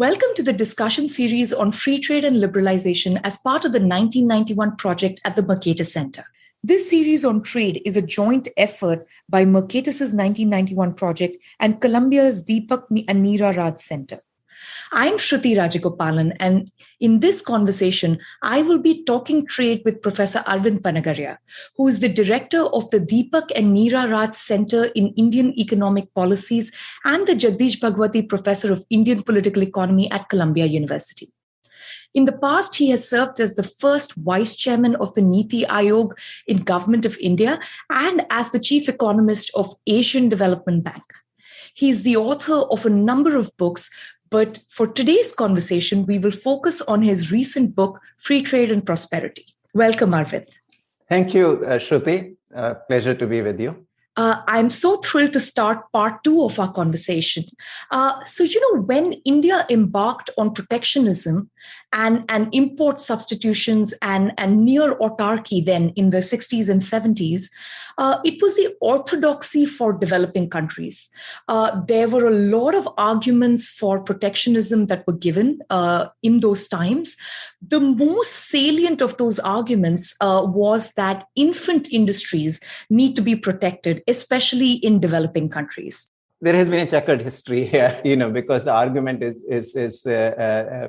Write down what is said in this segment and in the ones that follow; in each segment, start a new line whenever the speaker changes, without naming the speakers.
Welcome to the discussion series on free trade and liberalization as part of the 1991 project at the Mercatus Center. This series on trade is a joint effort by Mercatus's 1991 project and Columbia's Deepak and Meera Raj Center. I'm Shruti Rajagopalan, and in this conversation, I will be talking trade with Professor Arvind Panagariya, who is the director of the Deepak and Meera Raj Center in Indian Economic Policies and the Jagdish Bhagwati Professor of Indian Political Economy at Columbia University. In the past, he has served as the first vice chairman of the Niti Aayog in Government of India and as the chief economist of Asian Development Bank. He is the author of a number of books, but for today's conversation, we will focus on his recent book, Free Trade and Prosperity. Welcome, Arvind.
Thank you, uh, Shruti. Uh, pleasure to be with you.
Uh, I'm so thrilled to start part two of our conversation. Uh, so, you know, when India embarked on protectionism and, and import substitutions and, and near autarky then in the 60s and 70s, uh, it was the orthodoxy for developing countries. Uh, there were a lot of arguments for protectionism that were given uh, in those times. The most salient of those arguments uh, was that infant industries need to be protected, especially in developing countries
there has been a checkered history here, you know, because the argument is is is uh, uh,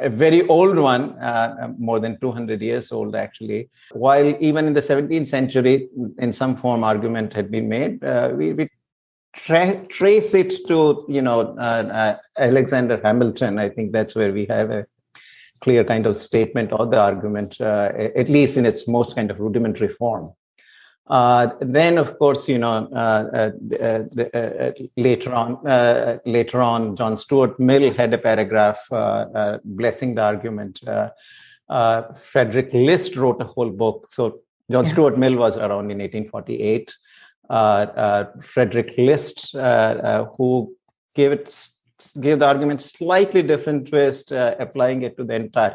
a very old one, uh, more than 200 years old, actually. While even in the 17th century, in some form, argument had been made, uh, we, we tra- trace it to, you know, uh, uh, Alexander Hamilton. I think that's where we have a clear kind of statement of the argument, uh, at least in its most kind of rudimentary form. Uh, then, of course, you know, uh, uh, uh later on, later on, John Stuart Mill had a paragraph blessing the argument. Frederick List wrote a whole book. So John. Stuart Mill was around in 1848. Frederick List, who gave it gave the argument slightly different twist, applying it to the entire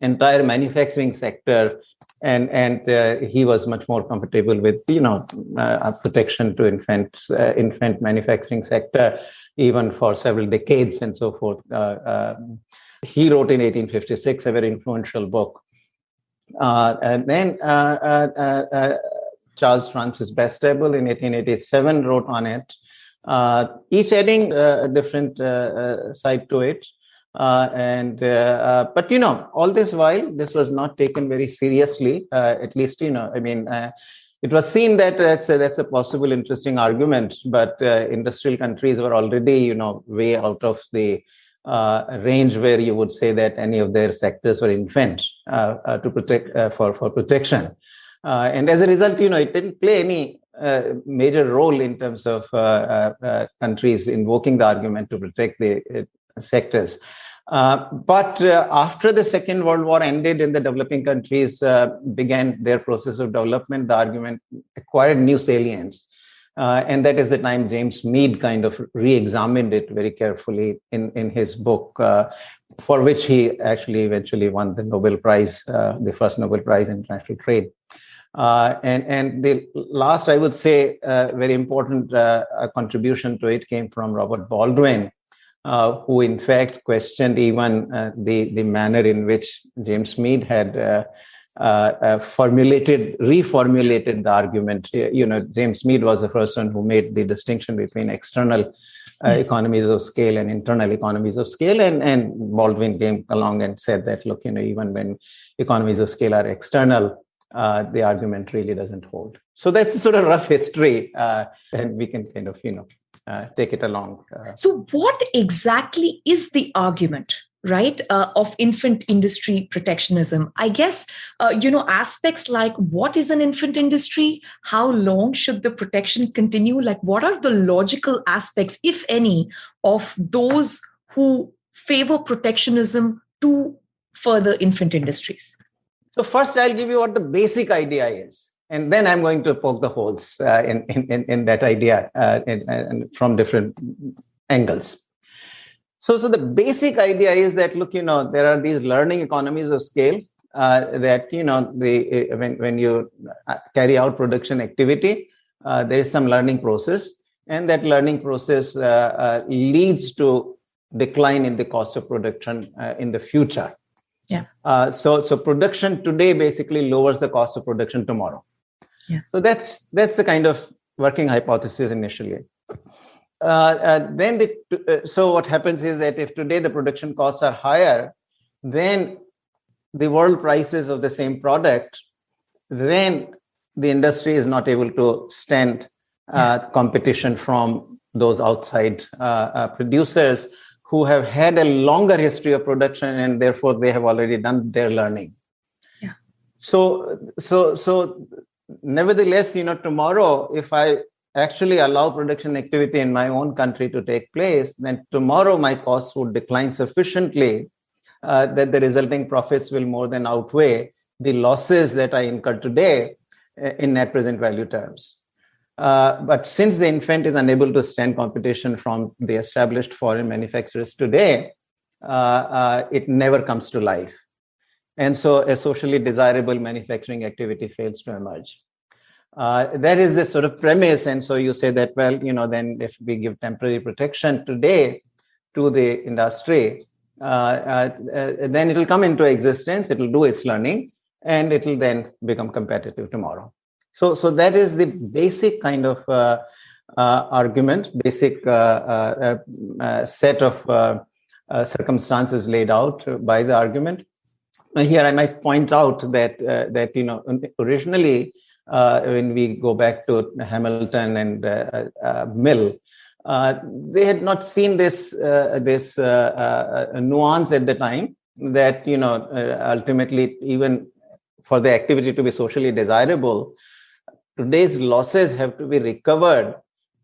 entire manufacturing sector and and uh, he was much more comfortable with you know uh, protection to infants uh, infant manufacturing sector even for several decades and so forth. Uh, um, he wrote in 1856 a very influential book. Uh, and then uh, charles francis bastable in 1887 wrote on it. Each adding a different side to it uh, and uh, uh, but you know all this while this was not taken very seriously uh, at least you know i mean uh, it was seen that that's a, that's a possible interesting argument but uh, industrial countries were already you know way out of the range where you would say that any of their sectors were infant to protect for for protection. And as a result you know it didn't play any major role in terms of countries invoking the argument to protect the sectors. Uh, but uh, after the Second World War ended and the developing countries uh, began their process of development, the argument acquired new salience. Uh, and that is the time James Meade kind of re-examined it very carefully in, in his book, uh, for which he actually eventually won the Nobel Prize, uh, the first Nobel Prize in international trade. and and the last, I would say, very important contribution to it came from Robert Baldwin, uh, who in fact questioned even uh, the, the manner in which James Meade had uh, uh, uh formulated, reformulated the argument. You know, James Meade was the first one who made the distinction between external yes. economies of scale and internal economies of scale. And, and Baldwin came along and said that, look, you know, even when economies of scale are external, uh, the argument really doesn't hold. So that's sort of rough history, uh, and we can kind of you know uh, take it along.
Uh. so, what exactly is the argument? right uh, of infant industry protectionism i guess uh, you know aspects like what is an infant industry how long should the protection continue like what are the logical aspects if any of those who favor protectionism to further infant industries
so first i'll give you what the basic idea is and then I'm going to poke the holes uh, in, in, in that idea uh, in, in, from different angles. So, so the basic idea is that look, you know, there are these learning economies of scale uh, that you know the when when you uh, carry out production activity, uh, there is some learning process, and that learning process uh, leads to decline in the cost of production uh, in the future.
Yeah.
Uh, so so production today basically lowers the cost of production tomorrow.
Yeah.
So that's that's the kind of working hypothesis initially. Uh, uh, then the, uh, so what happens is that if today the production costs are higher, then the world prices of the same product, then the industry is not able to stand uh, competition from those outside uh, uh, producers who have had a longer history of production and therefore they have already done their learning.
Yeah.
So, so, so, nevertheless, you know, tomorrow, if I actually allow production activity in my own country to take place, then tomorrow my costs would decline sufficiently uh, that the resulting profits will more than outweigh the losses that I incur today uh, in net present value terms. Uh, but since the infant is unable to stand competition from the established foreign manufacturers today, uh, uh, it never comes to life. And so a socially desirable manufacturing activity fails to emerge. Uh, that is the sort of premise. And so you say that, well, you know, then if we give temporary protection today to the industry, uh, uh, then it will come into existence, it will do its learning, and it will then become competitive tomorrow. So, so that is the basic kind of uh, uh, argument, basic uh set of circumstances laid out by the argument. Here, I might point out that uh, that you know originally uh, when we go back to Hamilton and uh, Mill, they had not seen this this nuance at the time that you know ultimately even for the activity to be socially desirable, today's losses have to be recovered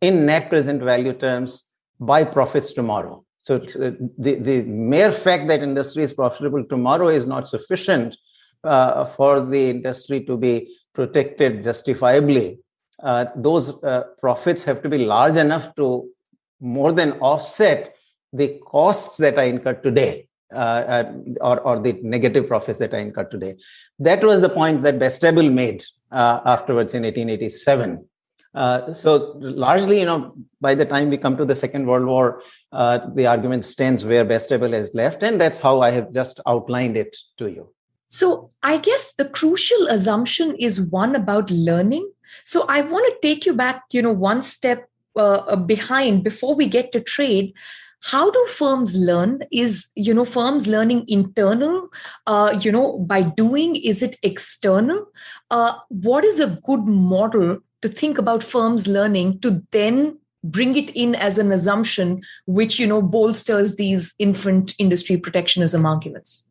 in net present value terms by profits tomorrow. So the, the mere fact that industry is profitable tomorrow is not sufficient uh, for the industry to be protected justifiably. Uh, those uh, profits have to be large enough to more than offset the costs that I incur today. Uh, uh, or, or the negative profits that I incur today. That was the point that Bastable made uh, afterwards in 1887. Uh, so largely, you know, by the time we come to the Second World War, uh, the argument stands where Bastable has left, and that's how I have just outlined it to you.
So I guess the crucial assumption is one about learning. So I want to take you back, you know, one step uh, behind before we get to trade how do firms learn is you know firms learning internal uh, you know by doing is it external uh, what is a good model to think about firms learning to then bring it in as an assumption which you know bolsters these infant industry protectionism arguments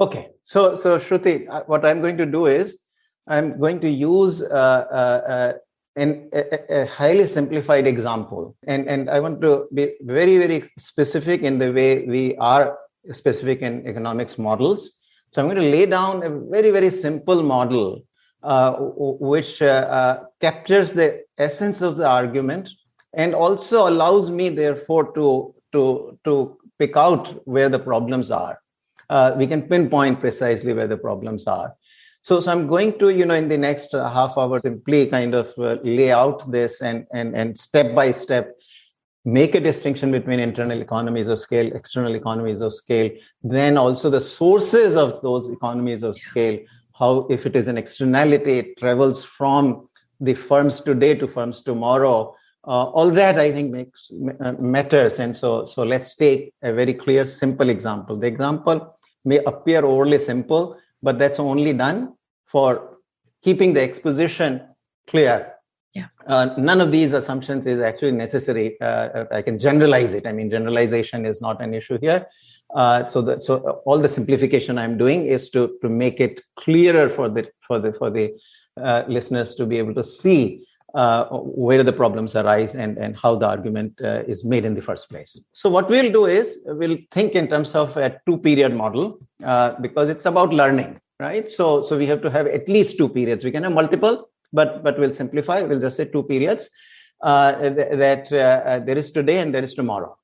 okay so so shruti uh, what i'm going to do is i'm going to use uh, uh, uh an, a, a, highly simplified example. And, and I want to be very, very specific in the way we are specific in economics models. So I'm going to lay down a very, very simple model uh, which uh, captures the essence of the argument and also allows me, therefore, to, to, to pick out where the problems are. Uh, we can pinpoint precisely where the problems are. So, so I'm going to, you know, in the next half hour, simply kind of uh, lay out this and, and, and step by step make a distinction between internal economies of scale, external economies of scale, then also the sources of those economies of scale, how if it is an externality, it travels from the firms today to firms tomorrow. Uh, all that I think makes uh, matters. And so, so let's take a very clear, simple example. The example may appear overly simple, but that's only done for keeping the exposition clear.
Yeah.
Uh, none of these assumptions is actually necessary. Uh, I can generalize it. I mean, generalization is not an issue here. Uh, so, the, so all the simplification I'm doing is to to make it clearer for the for the for the uh, listeners to be able to see uh, where the problems arise and, and how the argument uh, is made in the first place. So what we'll do is we'll think in terms of a two period model uh, because it's about learning right? So, so we have to have at least two periods. We can have multiple, but but we'll simplify. We'll just say two periods uh, th- that uh, uh, there is today and there is tomorrow.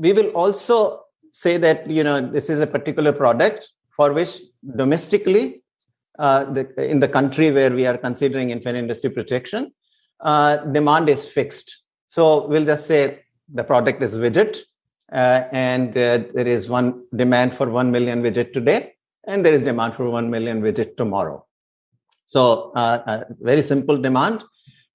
We will also say that you know this is a particular product for which domestically, uh, the, in the country where we are considering infant industry protection, uh, demand is fixed. So we'll just say the product is widget, uh, and uh, there is one demand for 1 million widget today, and there is demand for 1 million widget tomorrow. So uh, very simple demand.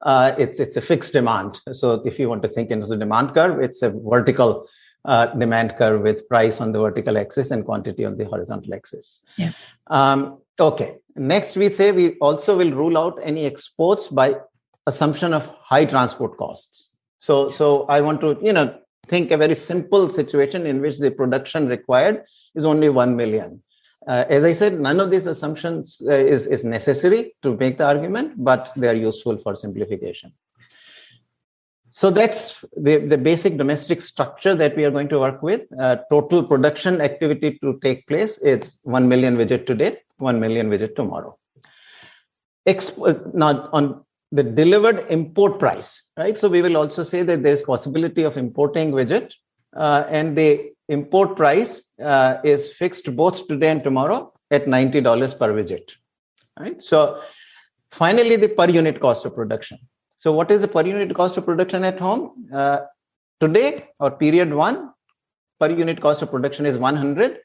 Uh, it's it's a fixed demand. So if you want to think in the demand curve, it's a vertical uh, demand curve with price on the vertical axis and quantity on the horizontal axis.
Yeah.
Um, okay. Next, we say we also will rule out any exports by assumption of high transport costs. So so I want to you know think a very simple situation in which the production required is only 1 million. Uh, as I said, none of these assumptions uh, is, is necessary to make the argument, but they are useful for simplification. So that's the, the basic domestic structure that we are going to work with. Uh, total production activity to take place is 1 million widget today, 1 million widget tomorrow. Exp- uh, now on the delivered import price, right? So we will also say that there's possibility of importing widget uh, and the import price uh, is fixed both today and tomorrow at $90 per widget, right? So finally, the per unit cost of production. So what is the per unit cost of production at home? Uh, today or period one, per unit cost of production is 100,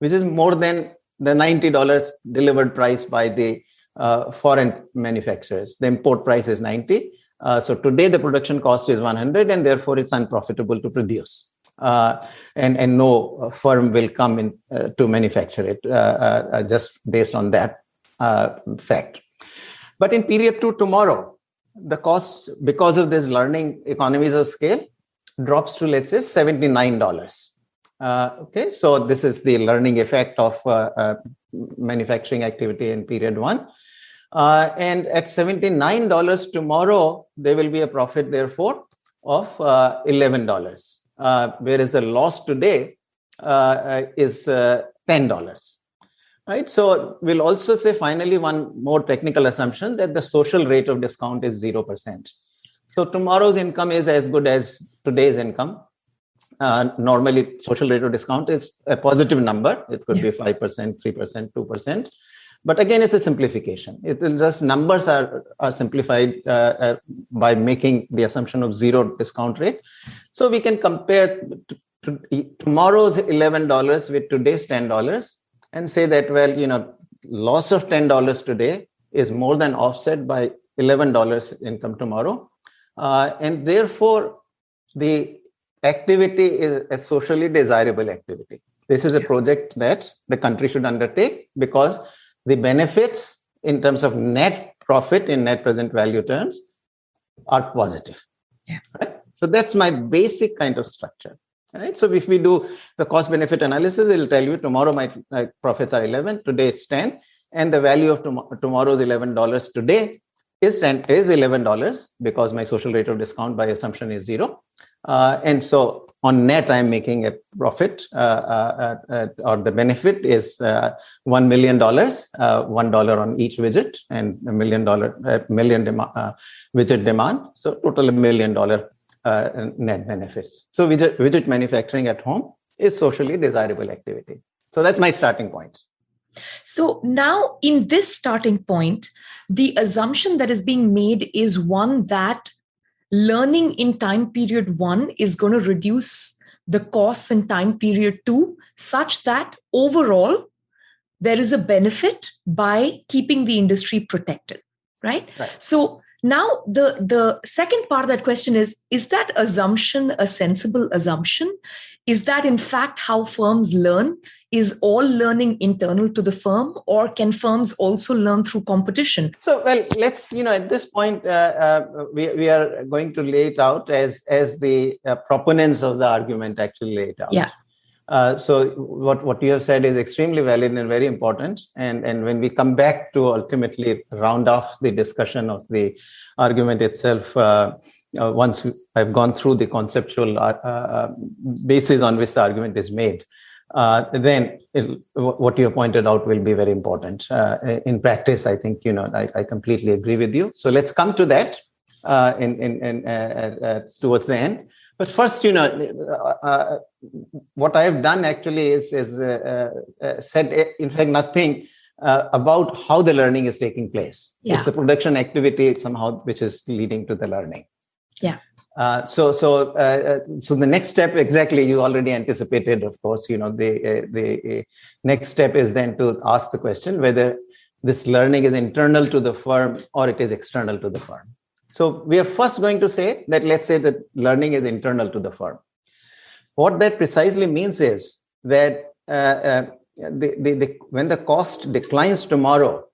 which is more than the $90 delivered price by the uh, foreign manufacturers. The import price is 90. Uh, so today the production cost is 100 and therefore it's unprofitable to produce. Uh, and, and no firm will come in uh, to manufacture it uh, uh, just based on that fact. But in period two tomorrow, the cost because of this learning economies of scale drops to let's say $79. okay, so this is the learning effect of manufacturing activity in period one. Uh, and at $79 tomorrow, there will be a profit, therefore, of uh, $11, uh, whereas the loss today uh, uh, is $10. Right. So we'll also say finally one more technical assumption that the social rate of discount is 0%. So tomorrow's income is as good as today's income. Uh, normally social rate of discount is a positive number. It could yeah. be 5%, 3%, 2%. But again, it's a simplification. It is just numbers are, are simplified uh, uh, by making the assumption of zero discount rate. So we can compare to, to tomorrow's $11 with today's $10 and say that, well, you know, loss of $10 today is more than offset by $11 income tomorrow. Uh, and therefore, the activity is a socially desirable activity. This is a project that the country should undertake because the benefits in terms of net profit in net present value terms are positive.
Yeah.
Right? So that's my basic kind of structure. Right. So if we do the cost benefit analysis, it'll tell you tomorrow my, my profits are 11, today it's 10, and the value of tom- tomorrow's $11 today is 10 is $11 because my social rate of discount by assumption is zero. Uh, and so on net, I'm making a profit, uh, uh, uh or the benefit is uh, $1 million, uh, $1 on each widget, and a million dollar, million dem- widget demand. So total a million dollar Uh, net benefits. So widget, widget manufacturing at home is socially desirable activity. So that's my starting point.
So now, in this starting point, the assumption that is being made is one that learning in time period one is going to reduce the costs in time period two, such that overall there is a benefit by keeping the industry protected. Right?
right.
So now the the second part of that question is is that assumption a sensible assumption? Is that in fact how firms learn? Is all learning internal to the firm or can firms also learn through competition?
So well let's you know at this point uh, uh, we, we are going to lay it out as as the uh, proponents of the argument actually lay it out.
Yeah
uh, so what, what you have said is extremely valid and very important. And, and when we come back to ultimately round off the discussion of the argument itself, uh, uh, once I've gone through the conceptual uh, uh, basis on which the argument is made, uh, then what you have pointed out will be very important. in practice, I think, you know, I, I, completely agree with you. So let's come to that in, in, in towards the end. But first, you know, uh, uh, what I have done actually is, is uh, uh, uh said, uh, in fact, nothing about how the learning is taking place.
Yeah.
It's a production activity somehow which is leading to the learning.
Yeah.
Uh, so, so, uh, uh, so the next step, exactly, you already anticipated, of course. You know, the uh, the uh, next step is then to ask the question whether this learning is internal to the firm or it is external to the firm. So, we are first going to say that let's say that learning is internal to the firm. What that precisely means is that uh, the, the, the, when the cost declines tomorrow,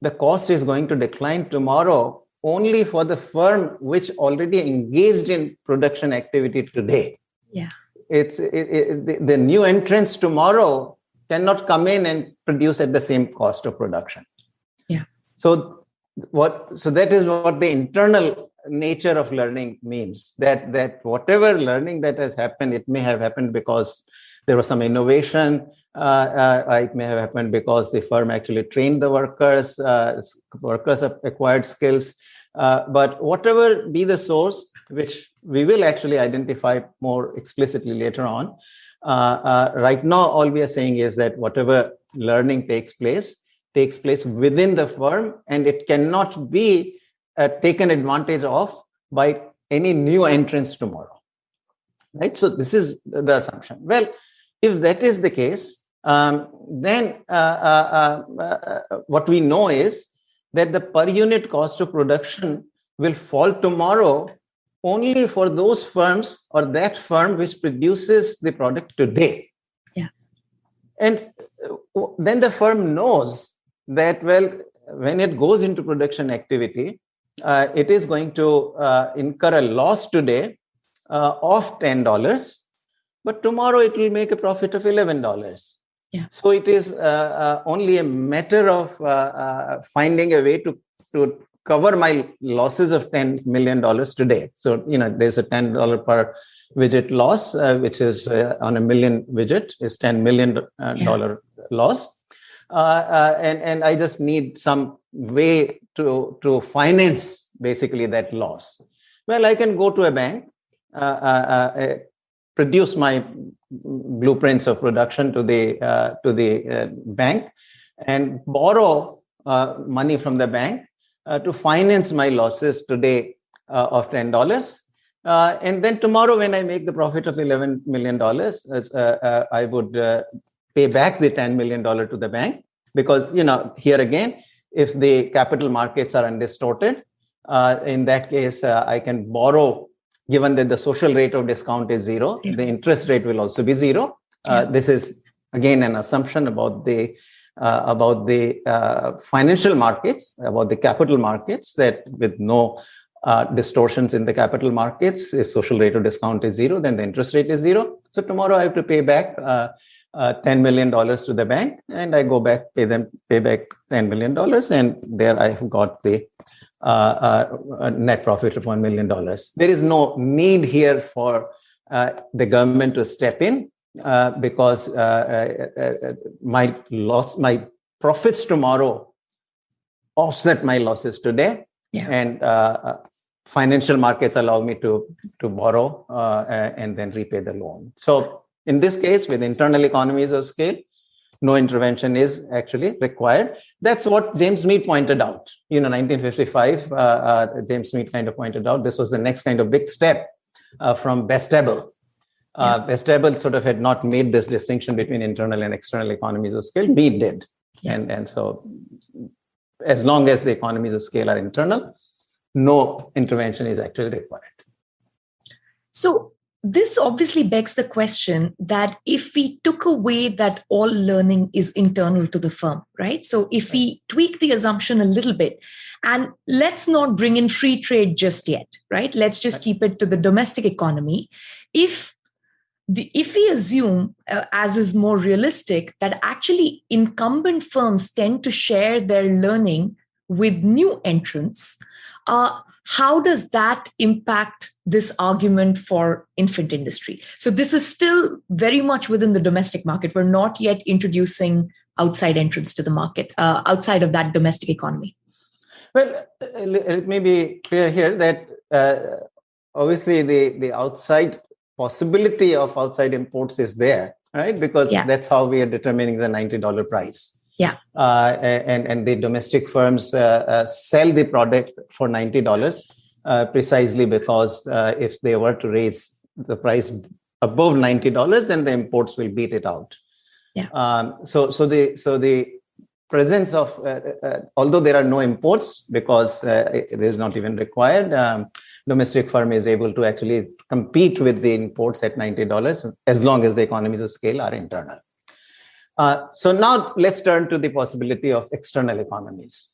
the cost is going to decline tomorrow only for the firm which already engaged in production activity today.
Yeah.
It's it, it, the, the new entrants tomorrow cannot come in and produce at the same cost of production.
Yeah.
So what so that is what the internal nature of learning means that that whatever learning that has happened it may have happened because there was some innovation uh, uh, it may have happened because the firm actually trained the workers uh, workers have acquired skills. Uh, but whatever be the source, which we will actually identify more explicitly later on, uh, uh, right now, all we are saying is that whatever learning takes place, takes place within the firm, and it cannot be uh, taken advantage of by any new entrants tomorrow. Right? So, this is the assumption. Well, if that is the case, um, then uh, what we know is that the per unit cost of production will fall tomorrow only for those firms or that firm which produces the product today.
Yeah.
And uh, then the firm knows that, well, when it goes into production activity, uh, it is going to uh, incur a loss today uh, of $10, but tomorrow it will make a profit of $11.
Yeah.
So it is uh, uh, only a matter of uh, uh, finding a way to to cover my losses of ten million dollars today. So you know, there's a ten dollar per widget loss, uh, which is uh, on a million widget is ten million dollar yeah. loss, and and I just need some way to to finance basically that loss. Well, I can go to a bank, produce my blueprints of production to the uh, to the uh, bank and borrow uh, money from the bank uh, to finance my losses today uh, of ten dollars. Uh, and then tomorrow, when I make the profit of eleven million dollars, I would pay back the ten million dollar to the bank because you know here again, if the capital markets are undistorted, in that case, I can borrow given that the social rate of discount is zero, zero. the interest rate will also be zero. Uh, this is again an assumption about the uh, about the uh, financial markets, about the capital markets, that with no uh, distortions in the capital markets, if social rate of discount is zero, then the interest rate is zero. So tomorrow I have to pay back uh, uh, $10 million to the bank and I go back, pay them, pay back $10 million. And there I have got the uh, uh, net profit of $1 million. There is no need here for uh, the government to step in because my loss, my profits tomorrow offset my losses today.
Yeah.
And financial markets allow me to to borrow uh, and then repay the loan so in this case with internal economies of scale no intervention is actually required. That's what James Meade pointed out. You know, 1955, uh, uh, James Meade kind of pointed out this was the next kind of big step uh, from Bastable. Uh, yeah. Bastable sort of had not made this distinction between internal and external economies of scale. Meade did, and and so as long as the economies of scale are internal, no intervention is actually required.
So this obviously begs the question that if we took away that all learning is internal to the firm, right? So if we tweak the assumption a little bit and let's not bring in free trade just yet, right? Let's just keep it to the domestic economy. If the, if we assume, uh, as is more realistic, that actually incumbent firms tend to share their learning with new entrants, uh, how does that impact this argument for infant industry? So this is still very much within the domestic market. We're not yet introducing outside entrance to the market uh, outside of that domestic economy.
Well it may be clear here that uh, obviously the the outside possibility of outside imports is there right? Because yeah. that's how we are determining the $90 price
yeah
uh, and and the domestic firms uh, uh, sell the product for $90 uh, precisely because uh, if they were to raise the price above $90, then the imports will beat it out.
Yeah.
Um, so, so the so the presence of uh, uh, although there are no imports because uh, it is not even required, um, domestic firm is able to actually compete with the imports at $90 as long as the economies of scale are internal. Uh, so now let's turn to the possibility of external economies.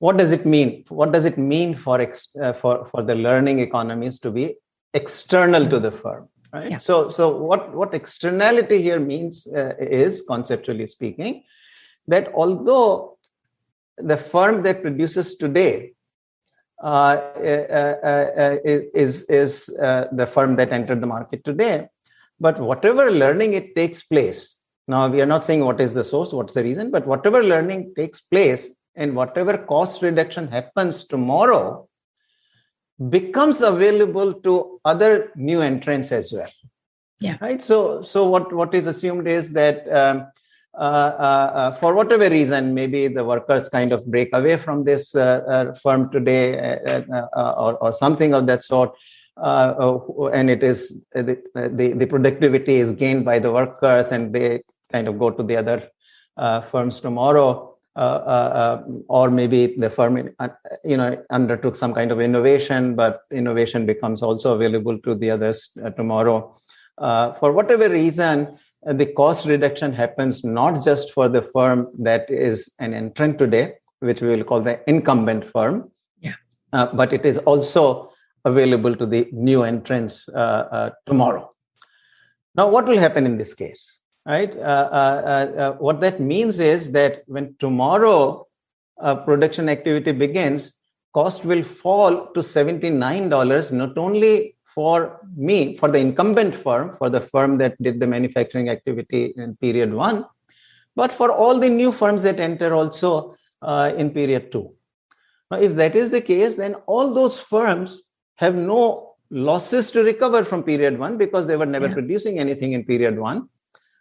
What does it mean? What does it mean for ex, uh, for for the learning economies to be external to the firm? Right. Yeah. So so what what externality here means uh, is conceptually speaking that although the firm that produces today uh, uh, uh, is is the firm that entered the market today, but whatever learning it takes place now, we are not saying what is the source, what's the reason, but whatever learning takes place and whatever cost reduction happens tomorrow becomes available to other new entrants as well.
Yeah.
Right. So, so what what is assumed is that um, uh, uh, uh, for whatever reason, maybe the workers kind of break away from this uh, uh, firm today, uh, or or something of that sort. and it is the, the the productivity is gained by the workers, and they kind of go to the other uh, firms tomorrow. Uh, uh, or maybe the firm you know undertook some kind of innovation but innovation becomes also available to the others tomorrow for whatever reason the cost reduction happens not just for the firm that is an entrant today, which we will call the incumbent firm,
yeah.
Uh, but it is also available to the new entrants uh, uh, tomorrow. Now, what will happen in this case? Right? Uh, uh, uh, what that means is that when tomorrow production activity begins, cost will fall to $79, not only for me, for the incumbent firm, for the firm that did the manufacturing activity in period one, but for all the new firms that enter also uh, in period two. Now, if that is the case, then all those firms have no losses to recover from period one because they were never yeah. producing anything in period one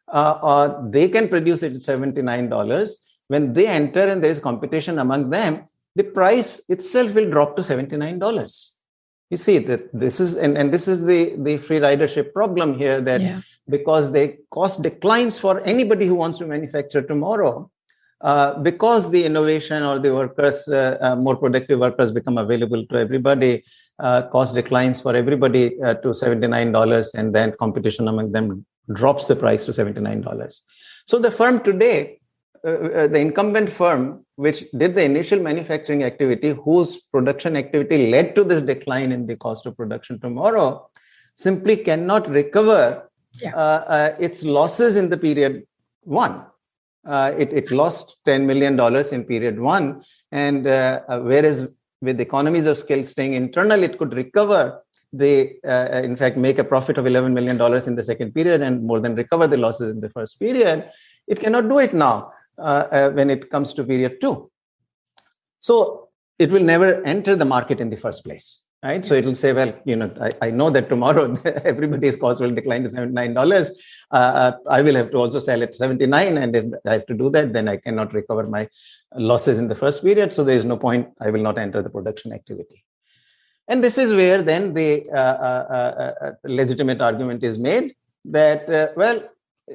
uh, or they can produce it at $79. When they enter and there is competition among them, the price itself will drop to $79. You see that this is and, and this is the, the free ridership problem here that yeah. because the cost declines for anybody who wants to manufacture tomorrow, uh, because the innovation or the workers, uh, uh, more productive workers become available to everybody, uh, cost declines for everybody uh, to $79 and then competition among them drops the price to $79. So the firm today, uh, uh, the incumbent firm, which did the initial manufacturing activity, whose production activity led to this decline in the cost of production tomorrow, simply cannot recover yeah. uh, uh its losses in the period one. Uh, it, it lost $10 million in period one. And uh, whereas with economies of scale staying internal, it could recover they uh, in fact make a profit of 11 million dollars in the second period and more than recover the losses in the first period it cannot do it now uh, uh, when it comes to period 2 so it will never enter the market in the first place right? So it will say well you know i, I know that tomorrow everybody's cost will decline to 79 dollars. Uh, uh, i will have to also sell at 79 and if i have to do that then i cannot recover my losses in the first period. So there is no point i will not enter the production activity and this is where then the uh, uh, uh, uh legitimate argument is made that, uh, well,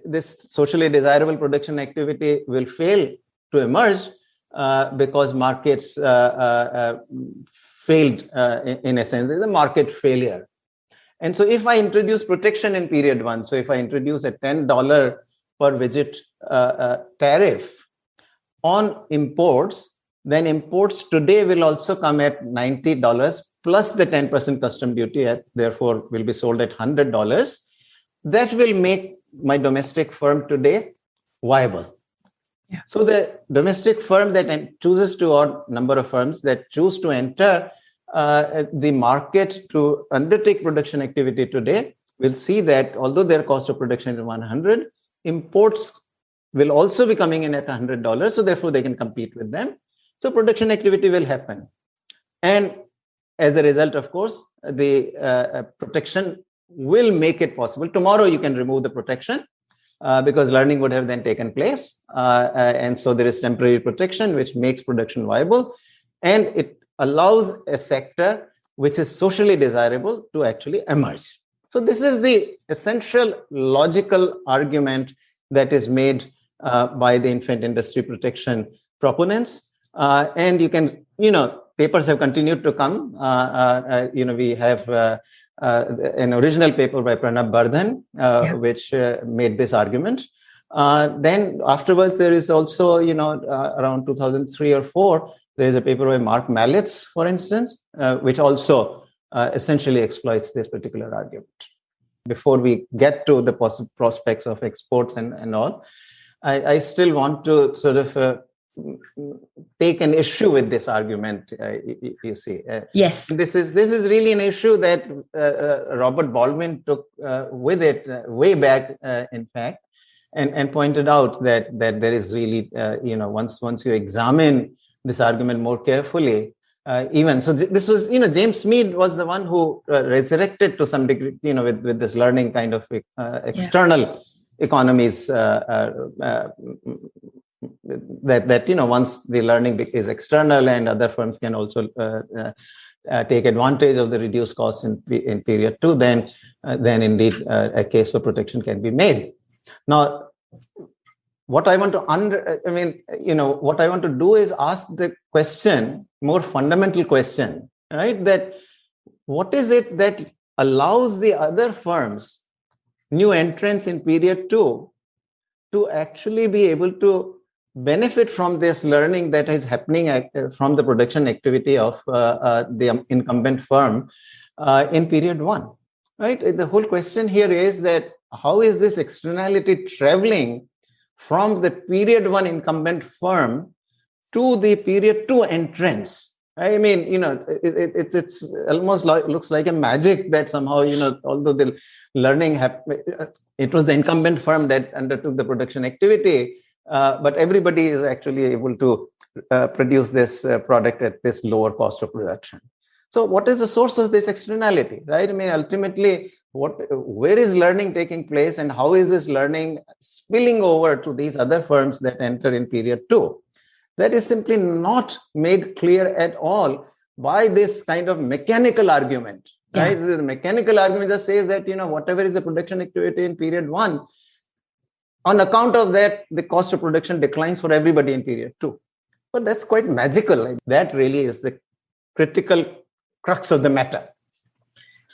this socially desirable production activity will fail to emerge uh, because markets failed in, in a sense. There's a market failure. And so if I introduce protection in period one, so if I introduce a $10 per widget tariff on imports, then imports today will also come at $90 plus the 10% custom duty, at, therefore will be sold at $100. That will make my domestic firm today viable.
Yeah.
So the domestic firm that chooses to, or number of firms that choose to enter uh, the market to undertake production activity today will see that although their cost of production is 100, imports will also be coming in at $100. So therefore they can compete with them. So production activity will happen. And as a result, of course, the uh, uh, protection will make it possible. Tomorrow you can remove the protection uh, because learning would have then taken place. Uh, uh, and so there is temporary protection, which makes production viable. And it allows a sector which is socially desirable to actually emerge. So this is the essential logical argument that is made by the infant industry protection proponents. And you can, you know, papers have continued to come. Uh, uh, uh you know, we have an original paper by Pranab Bardhan, yeah. which made this argument. then afterwards, there is also, you know, around 2003 or four, there is a paper by Marc Melitz, for instance, which also essentially exploits this particular argument. Before we get to the prospects of exports and, and all, I, I still want to sort of uh, take an issue with this argument. Uh, you, you, see,
uh, yes,
this is this is really an issue that uh, uh, Robert Baldwin took uh, with it way back, in fact, and and pointed out that that there is really, you know, once once you examine this argument more carefully, uh, even so th- this was you know james meade was the one who uh, resurrected to some degree you know with, with this learning kind of uh, external yeah economies uh, uh, uh, that that you know once the learning is external and other firms can also uh, uh, uh, take advantage of the reduced costs in in period two, then uh, then indeed a case for protection can be made. Now, what I want to under I mean you know what I want to do is ask the question more fundamental question right that what is it that allows the other firms new entrants in period two to actually be able to benefit from this learning that is happening from the production activity of uh, uh, the incumbent firm uh, in period one right? The whole question here is that how is this externality traveling from the period one incumbent firm to the period two entrance I mean, you know, it, it, it's it's almost like looks like a magic that somehow, you know, although the learning happened, it was the incumbent firm that undertook the production activity, uh, but everybody is actually able to uh, produce this uh, product at this lower cost of production. So, what is the source of this externality, right? I mean, ultimately, what where is learning taking place, and how is this learning spilling over to these other firms that enter in period two? that is simply not made clear at all by this kind of mechanical argument yeah. right the mechanical argument just says that you know whatever is the production activity in period one on account of that the cost of production declines for everybody in period two but that's quite magical like that really is the critical crux of the matter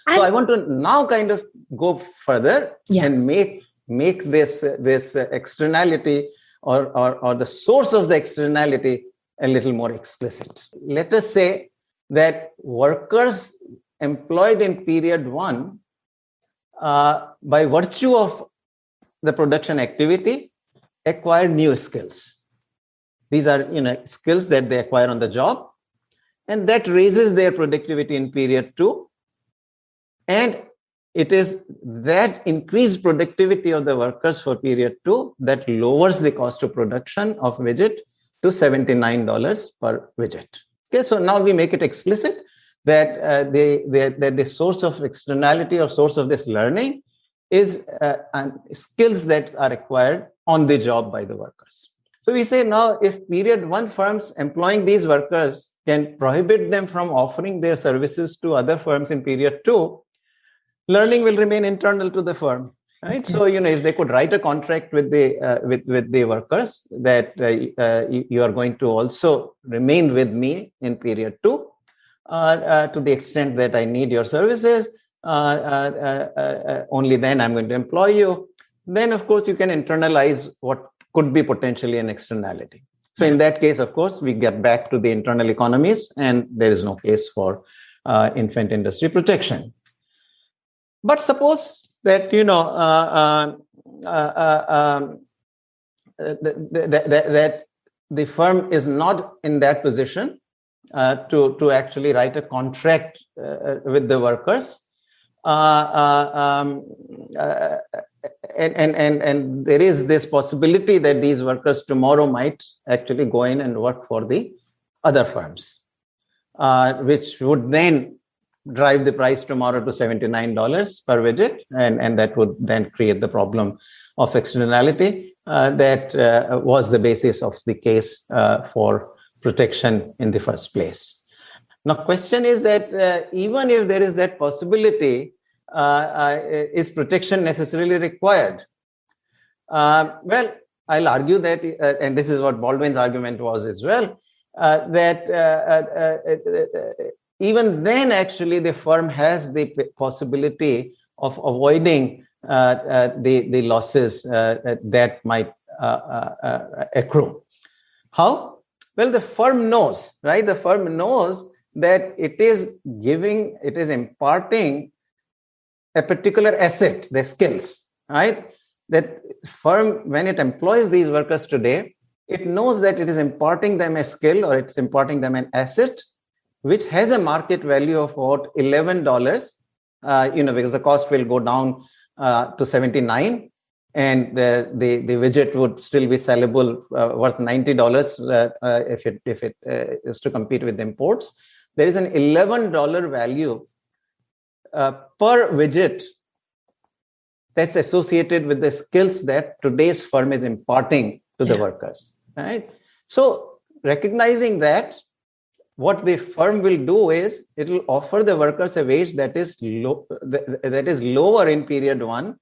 and so i want to now kind of go further yeah. and make make this this externality or, or, or the source of the externality a little more explicit. Let us say that workers employed in period one, uh, by virtue of the production activity, acquire new skills. These are you know skills that they acquire on the job, and that raises their productivity in period two. And it is that increased productivity of the workers for period two that lowers the cost of production of widget to $79 per widget. Okay, so now we make it explicit that uh, the, the, that the source of externality or source of this learning is uh, skills that are acquired on the job by the workers. So we say now if period one firms employing these workers can prohibit them from offering their services to other firms in period two, learning will remain internal to the firm right so you know if they could write a contract with the uh, with with the workers that uh, uh, you are going to also remain with me in period 2 uh, uh, to the extent that i need your services only then i'm going to employ you. Then of course you can internalize what could be potentially an externality. So in that case of course we get back to the internal economies and there is no case for infant industry protection. But suppose that you know uh, uh, uh, um, that, that, that the firm is not in that position uh, to to actually write a contract uh, with the workers. uh, um, and, and and and there is this possibility that these workers tomorrow might actually go in and work for the other firms which would then drive the price tomorrow to $79 per widget, and, and that would then create the problem of externality uh, that uh, was the basis of the case uh, for protection in the first place. Now, question is that uh, even if there is that possibility, uh, uh, Uh, uh, is protection necessarily required? Uh, well, I'll argue that, uh, and this is what Baldwin's argument was as well, uh, that uh, even then actually the firm has the possibility of avoiding the, the losses that might accrue. How? Well, the firm knows, right? The firm knows that it is giving, it is imparting a particular asset, their skills, right? That firm, when it employs these workers today, it knows that it is imparting them a skill or it's imparting them an asset, which has a market value of about $11, uh, you know, because the cost will go down uh, to 79 and uh, the the widget would still be sellable uh, worth ninety dollars uh, uh if it if it uh, is to compete with imports. There is an eleven dollar value uh, per widget that's associated with the skills that today's firm is imparting to the workers. Right. So recognizing that what the firm will do is it will offer the workers a wage that is low that is lower in period one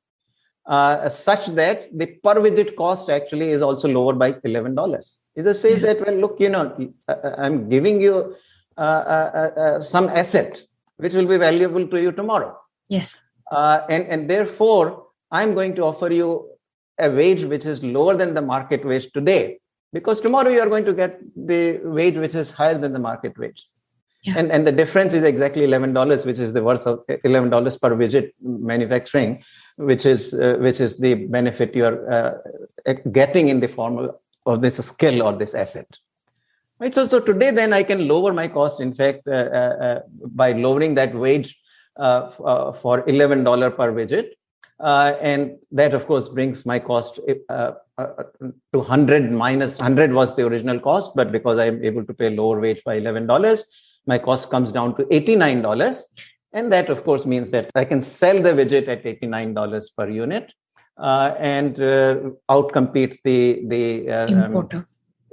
uh, such that the per visit cost actually is also lower by $11. It just says that, well, look, you know, uh, uh, I'm giving you uh, uh, uh, some asset which will be valuable to you tomorrow.
Yes.
and, and therefore, I'm going to offer you a wage which is lower than the market wage today because tomorrow you are going to get the wage which is higher than the market wage. Yeah. And, and the difference is exactly $11, which is the worth of $11 per widget manufacturing which is uh, which is the benefit you're uh, getting in the form of this skill or this asset right so so today then i can lower my cost in fact uh, uh, uh by lowering that wage uh, for $11 per widget and that of course brings my cost to 100 minus 100 was the original cost but because i'm able to pay lower wage by $11 my cost comes down to $89 and that, of course, means that I can sell the widget at $89 per unit uh, and uh, outcompete the, the uh, um, importer. Um,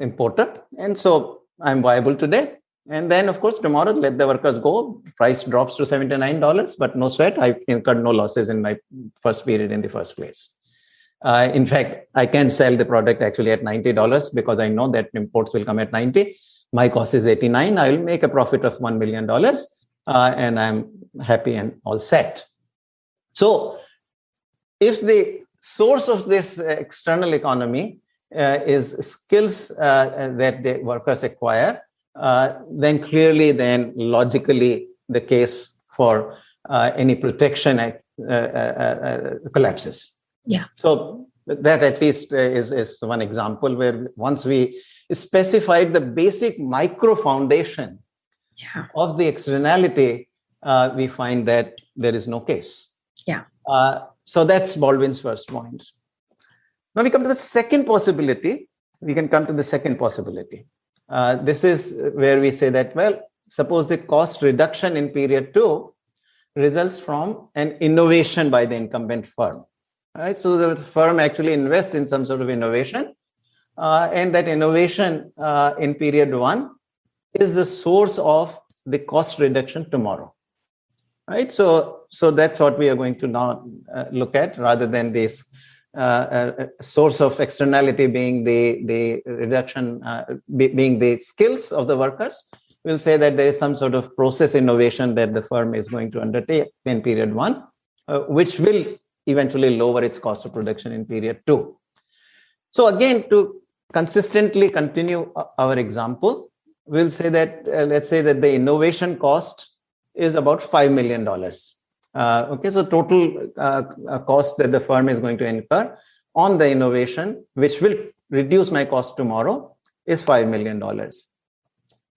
importer. And so I'm viable today. And then, of course, tomorrow, let the workers go. Price drops to $79, but no sweat. I incurred no losses in my first period in the first place. Uh, in fact, I can sell the product actually at $90 because I know that imports will come at 90. My cost is 89. I will make a profit of $1 million uh, and I'm happy and all set. So, if the source of this external economy is skills uh, that the workers acquire, uh, then clearly, then logically, the case for uh, any protection uh, collapses.
Yeah.
So that at least is, is one example where once we specified the basic micro foundation
yeah.
of the externality, uh, we find that there is no case.
Yeah.
Uh, so that's Baldwin's first point. Now we come to the second possibility. We can come to the second possibility. Uh, this is where we say that, well, suppose the cost reduction in period two results from an innovation by the incumbent firm. Right? so the firm actually invests in some sort of innovation, uh, and that innovation uh, in period one is the source of the cost reduction tomorrow right so so that's what we are going to now uh, look at rather than this uh, source of externality being the the reduction uh, be, being the skills of the workers we'll say that there is some sort of process innovation that the firm is going to undertake in period one uh, which will eventually lower its cost of production in period two so again to consistently continue uh, our example we'll say that, uh, let's say that the innovation cost is about $5 million. Uh, okay, so total uh, uh, cost that the firm is going to incur on the innovation, which will reduce my cost tomorrow, is $5 million.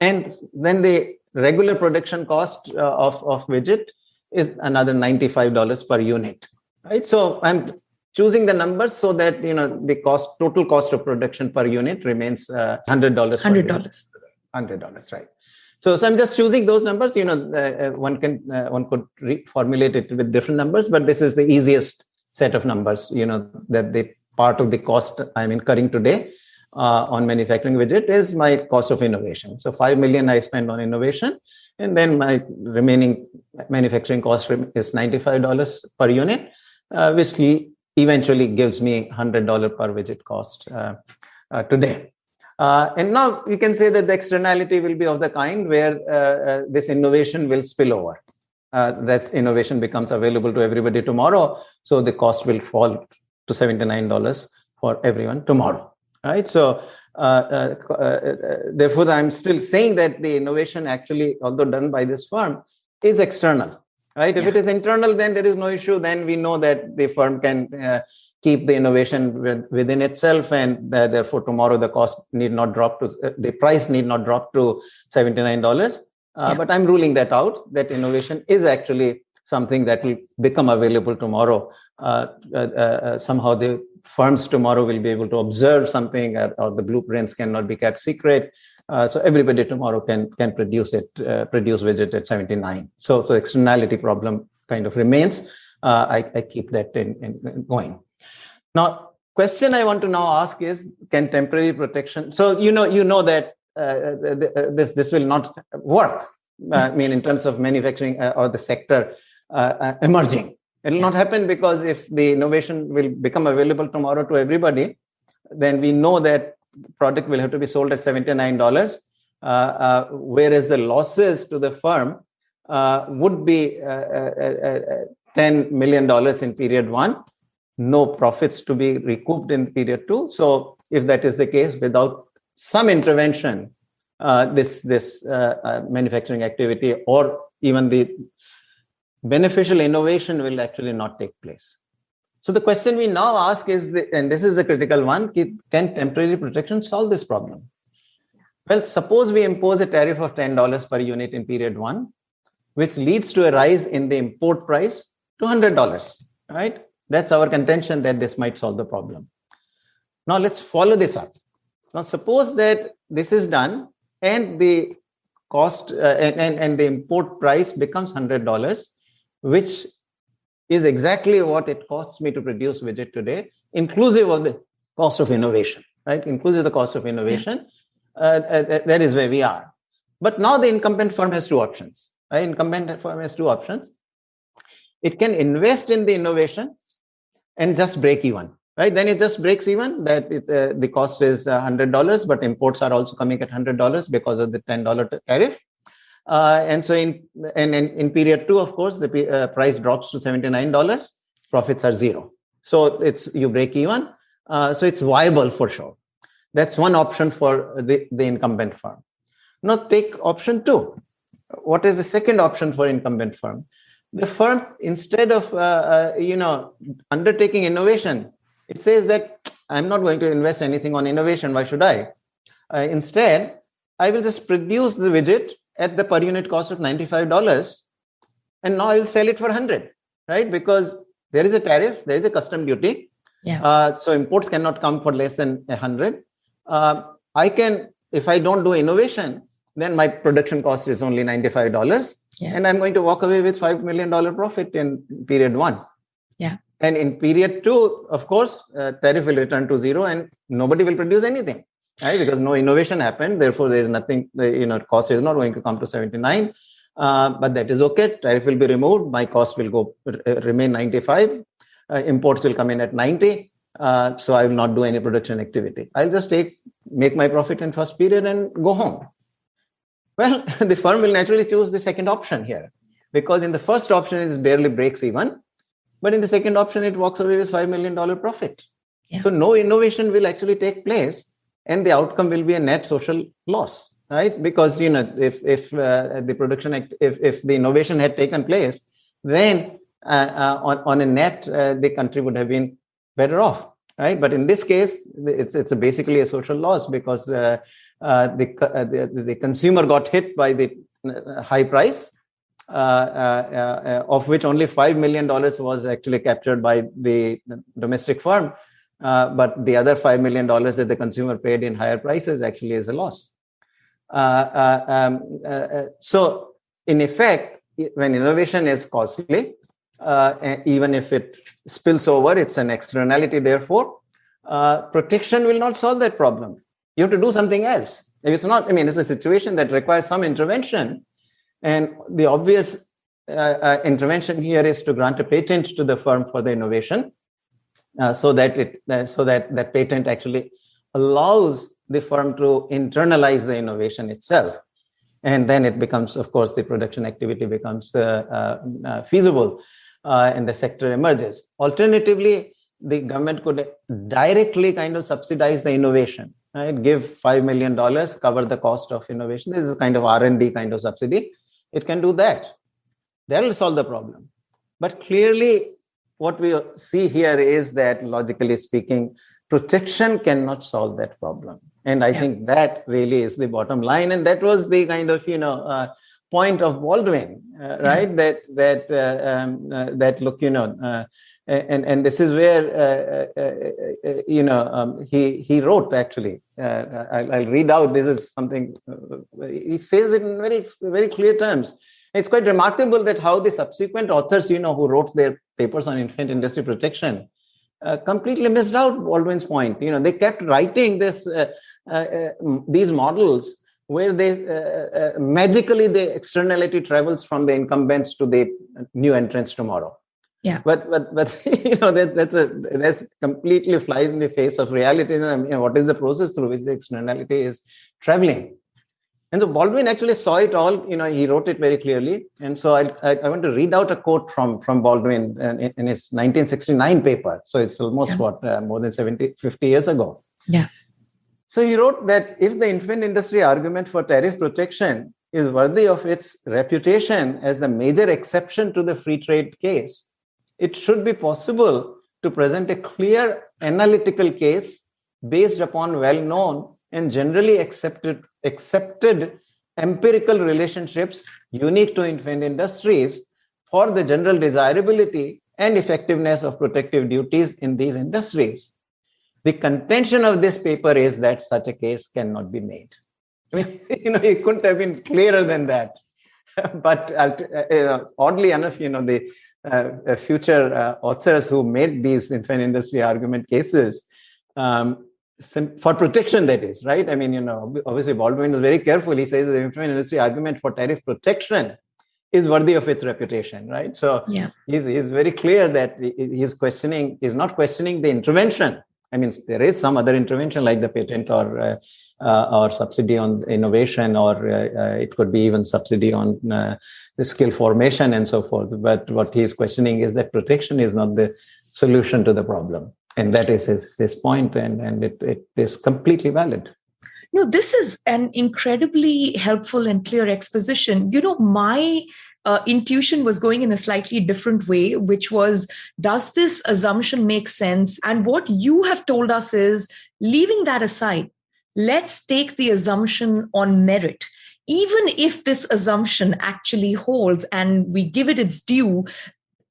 And then the regular production cost uh, of, of widget is another $95 per unit, right? So I'm choosing the numbers so that, you know, the cost, total cost of production per unit remains uh, $100.
$100,
right? So, so I'm just choosing those numbers. You know, uh, uh one can uh, one could reformulate it with different numbers, but this is the easiest set of numbers. You know, that the part of the cost I'm incurring today uh, on manufacturing widget is my cost of innovation. So 5 million I spend on innovation and then my remaining manufacturing cost is $95 per unit, uh, which eventually gives me $100 per widget cost uh, today. Uh, and now we can say that the externality will be of the kind where uh, uh, this innovation will spill over. that innovation becomes available to everybody tomorrow. So the cost will fall to $79 for everyone tomorrow. Right. So uh, uh, uh, therefore, I'm still saying that the innovation actually, although done by this firm, is external. Right. Yeah. If it is internal, then there is no issue. Then we know that the firm can keep the innovation within itself and uh, therefore tomorrow the cost need not drop to uh, the price need not drop to $79 uh, yeah. but i'm ruling that out that innovation is actually something that will become available tomorrow somehow the firms tomorrow will be able to observe something or, or the blueprints cannot be kept secret. Uh, so everybody tomorrow can can produce it, uh, produce widget at 79. So so externality problem kind of remains. Uh, I, I keep that in, in, going. Now, question I want to now ask is, can temporary protection? So you know you know that uh, uh, this this will not work. Uh, I mean, in terms of manufacturing or the sector emerging it will not happen because if the innovation will become available tomorrow to everybody, then we know that product will have to be sold at $79, uh, uh, whereas the losses to the firm uh, would be uh, uh, uh, $10 million in period one, no profits to be recouped in period two. So if that is the case, without some intervention, uh, this, this uh, uh, manufacturing activity or even the beneficial innovation will actually not take place. So the question we now ask is, the, and this is the critical one, can temporary protection solve this problem? Well, suppose we impose a tariff of $10 per unit in period one, which leads to a rise in the import price to $100, right? That's our contention that this might solve the problem. Now let's follow this up. Now suppose that this is done and the cost uh, and, and, and the import price becomes $100 which is exactly what it costs me to produce widget today, inclusive of the cost of innovation, right? Inclusive of the cost of innovation. Uh, uh, that is where we are. But now the incumbent firm has two options. Right? Incumbent firm has two options. It can invest in the innovation and just break even, right? Then it just breaks even that it, uh, the cost is $100, but imports are also coming at $100 because of the $10 tariff. Uh, and so in, in, in period two, of course, the uh, price drops to $79, profits are zero. So it's you break even. Uh, so it's viable for sure. That's one option for the, the incumbent firm. Now take option two. What is the second option for incumbent firm? The firm, instead of uh, uh, you know undertaking innovation, it says that I'm not going to invest anything on innovation. Why should I? Uh, instead, I will just produce the widget at the per unit cost of $95 and now I will sell it for 100 right because there is a tariff there is a custom duty yeah. Uh, so imports cannot come for less than 100 uh, I can if I don't do innovation then my production cost is only $95 yeah. and I'm going to walk away with $5 million profit in period one
yeah
and in period two of course uh, tariff will return to zero and nobody will produce anything right? Because no innovation happened. Therefore, there is nothing, you know, cost is not going to come to 79. Uh, but that is okay. Tariff will be removed. My cost will go uh, remain 95. Uh, imports will come in at 90. Uh, so I will not do any production activity. I'll just take make my profit in first period and go home. Well, the firm will naturally choose the second option here because in the first option it barely breaks even, but in the second option it walks away with five million dollar profit. Yeah. So no innovation will actually take place and the outcome will be a net social loss right because you know if if uh, the production act, if if the innovation had taken place then uh, uh, on, on a net uh, the country would have been better off right but in this case it's it's a basically a social loss because uh, the, the, the consumer got hit by the high price of which only 5 million dollars was actually captured by the domestic firm uh, but the other $5 million that the consumer paid in higher prices actually is a loss. Uh, uh um, uh, uh, so, in effect, when innovation is costly, even if it spills over, it's an externality, therefore. uh, protection will not solve that problem. You have to do something else. If it's not, I mean, it's a situation that requires some intervention. And the obvious uh, uh, intervention here is to grant a patent to the firm for the innovation uh, so that it uh, so that that patent actually allows the firm to internalize the innovation itself and then it becomes of course the production activity becomes uh, uh, feasible and the sector emerges alternatively the government could directly kind of subsidize the innovation right? Give 5 million dollars cover the cost of innovation. This is kind of r&d kind of subsidy. It can do that. That will solve the problem. But clearly what we see here is that logically speaking protection cannot solve that problem. And i yeah. think that really is the bottom line. And that was the kind of you know uh, point of baldwin uh, right? Yeah. that that uh, um, uh, that look you know uh, and and this is where uh, you know um, he he wrote actually I'll, I'll, read out this is something he says it in very very clear terms it's quite remarkable that how the subsequent authors, you know, who wrote their papers on infant industry protection, uh, completely missed out Baldwin's point. You know, they kept writing this uh, uh, uh these models where they uh, uh, magically the externality travels from the incumbents to the new entrants tomorrow.
Yeah.
But but but you know that that's a that's completely flies in the face of reality. I mean, what is the process through which the externality is traveling? And so Baldwin actually saw it all, you know, he wrote it very clearly. And so I, I, I want to read out a quote from, from Baldwin in, in his 1969 paper. So it's almost yeah. what, uh, more than 70, 50 years ago.
Yeah.
So he wrote that if the infant industry argument for tariff protection is worthy of its reputation as the major exception to the free trade case, it should be possible to present a clear analytical case based upon well known and generally accepted accepted empirical relationships unique to infant industries for the general desirability and effectiveness of protective duties in these industries. The contention of this paper is that such a case cannot be made. I mean, you know, it couldn't have been clearer than that. but uh, uh, oddly enough, you know, the uh, future uh, authors who made these infant industry argument cases um, for protection that is right? I mean you know obviously baldwin is very careful. He says the infant industry argument for tariff protection is worthy of its reputation right? So
yeah.
he's, he's very clear that he's questioning he's not questioning the intervention. I mean there is some other intervention like the patent or uh, uh, or subsidy on innovation or uh, uh it could be even subsidy on uh, the skill formation and so forth but what he's questioning is that protection is not the solution to the problem and that is his, his point and, and it, it is completely valid
no this is an incredibly helpful and clear exposition you know my uh, intuition was going in a slightly different way, which was Does this assumption make sense? And what you have told us is leaving that aside, let's take the assumption on merit. Even if this assumption actually holds and we give it its due,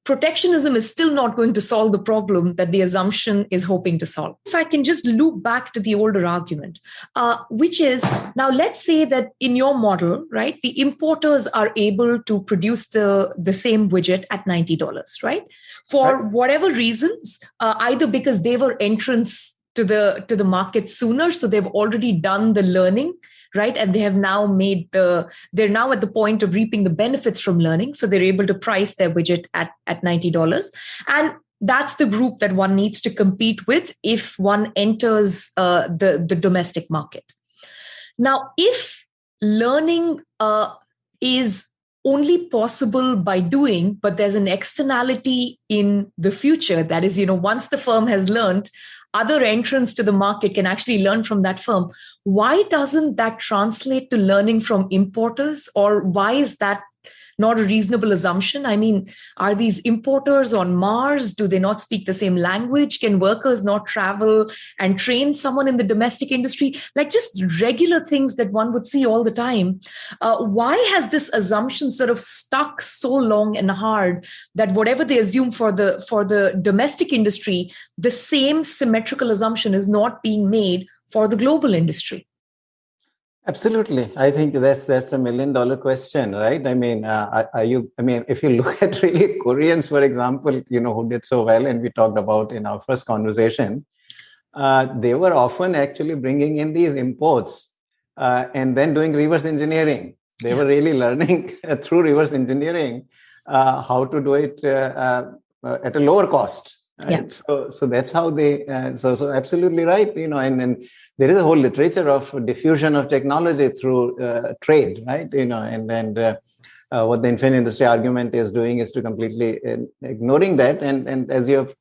protectionism is still not going to solve the problem that the assumption is hoping to solve. If I can just loop back to the older argument, uh, which is now let's say that in your model, right, the importers are able to produce the, the same widget at $90, right? For right. whatever reasons, uh, either because they were entrants to the to the market sooner so they've already done the learning right? And they have now made the they're now at the point of reaping the benefits from learning. So they're able to price their widget at at $90 and that's the group that one needs to compete with if one enters uh, the the domestic market. Now if learning uh, is only possible by doing but there's an externality in the future that is you know once the firm has learned other entrants to the market can actually learn from that firm. Why doesn't that translate to learning from importers? Or why is that not a reasonable assumption? I mean, are these importers on Mars? Do they not speak the same language? Can workers not travel and train someone in the domestic industry? Like just regular things that one would see all the time. Uh, why has this assumption sort of stuck so long and hard that whatever they assume for the for the domestic industry, the same symmetrical assumption is not being made for the global industry?
Absolutely, I think that's that's a million dollar question, right? I mean, uh, are you? I mean, if you look at really Koreans, for example, you know, who did so well, and we talked about in our first conversation, uh, they were often actually bringing in these imports uh, and then doing reverse engineering. They yeah. were really learning through reverse engineering uh, how to do it uh, uh, at a lower cost. Right? Yeah. So, so that's how they. Uh, so, so absolutely right. You know, and, and there is a whole literature of diffusion of technology through trade, right? You know, and and what the infant industry argument is doing is to completely ignoring that. And and as you have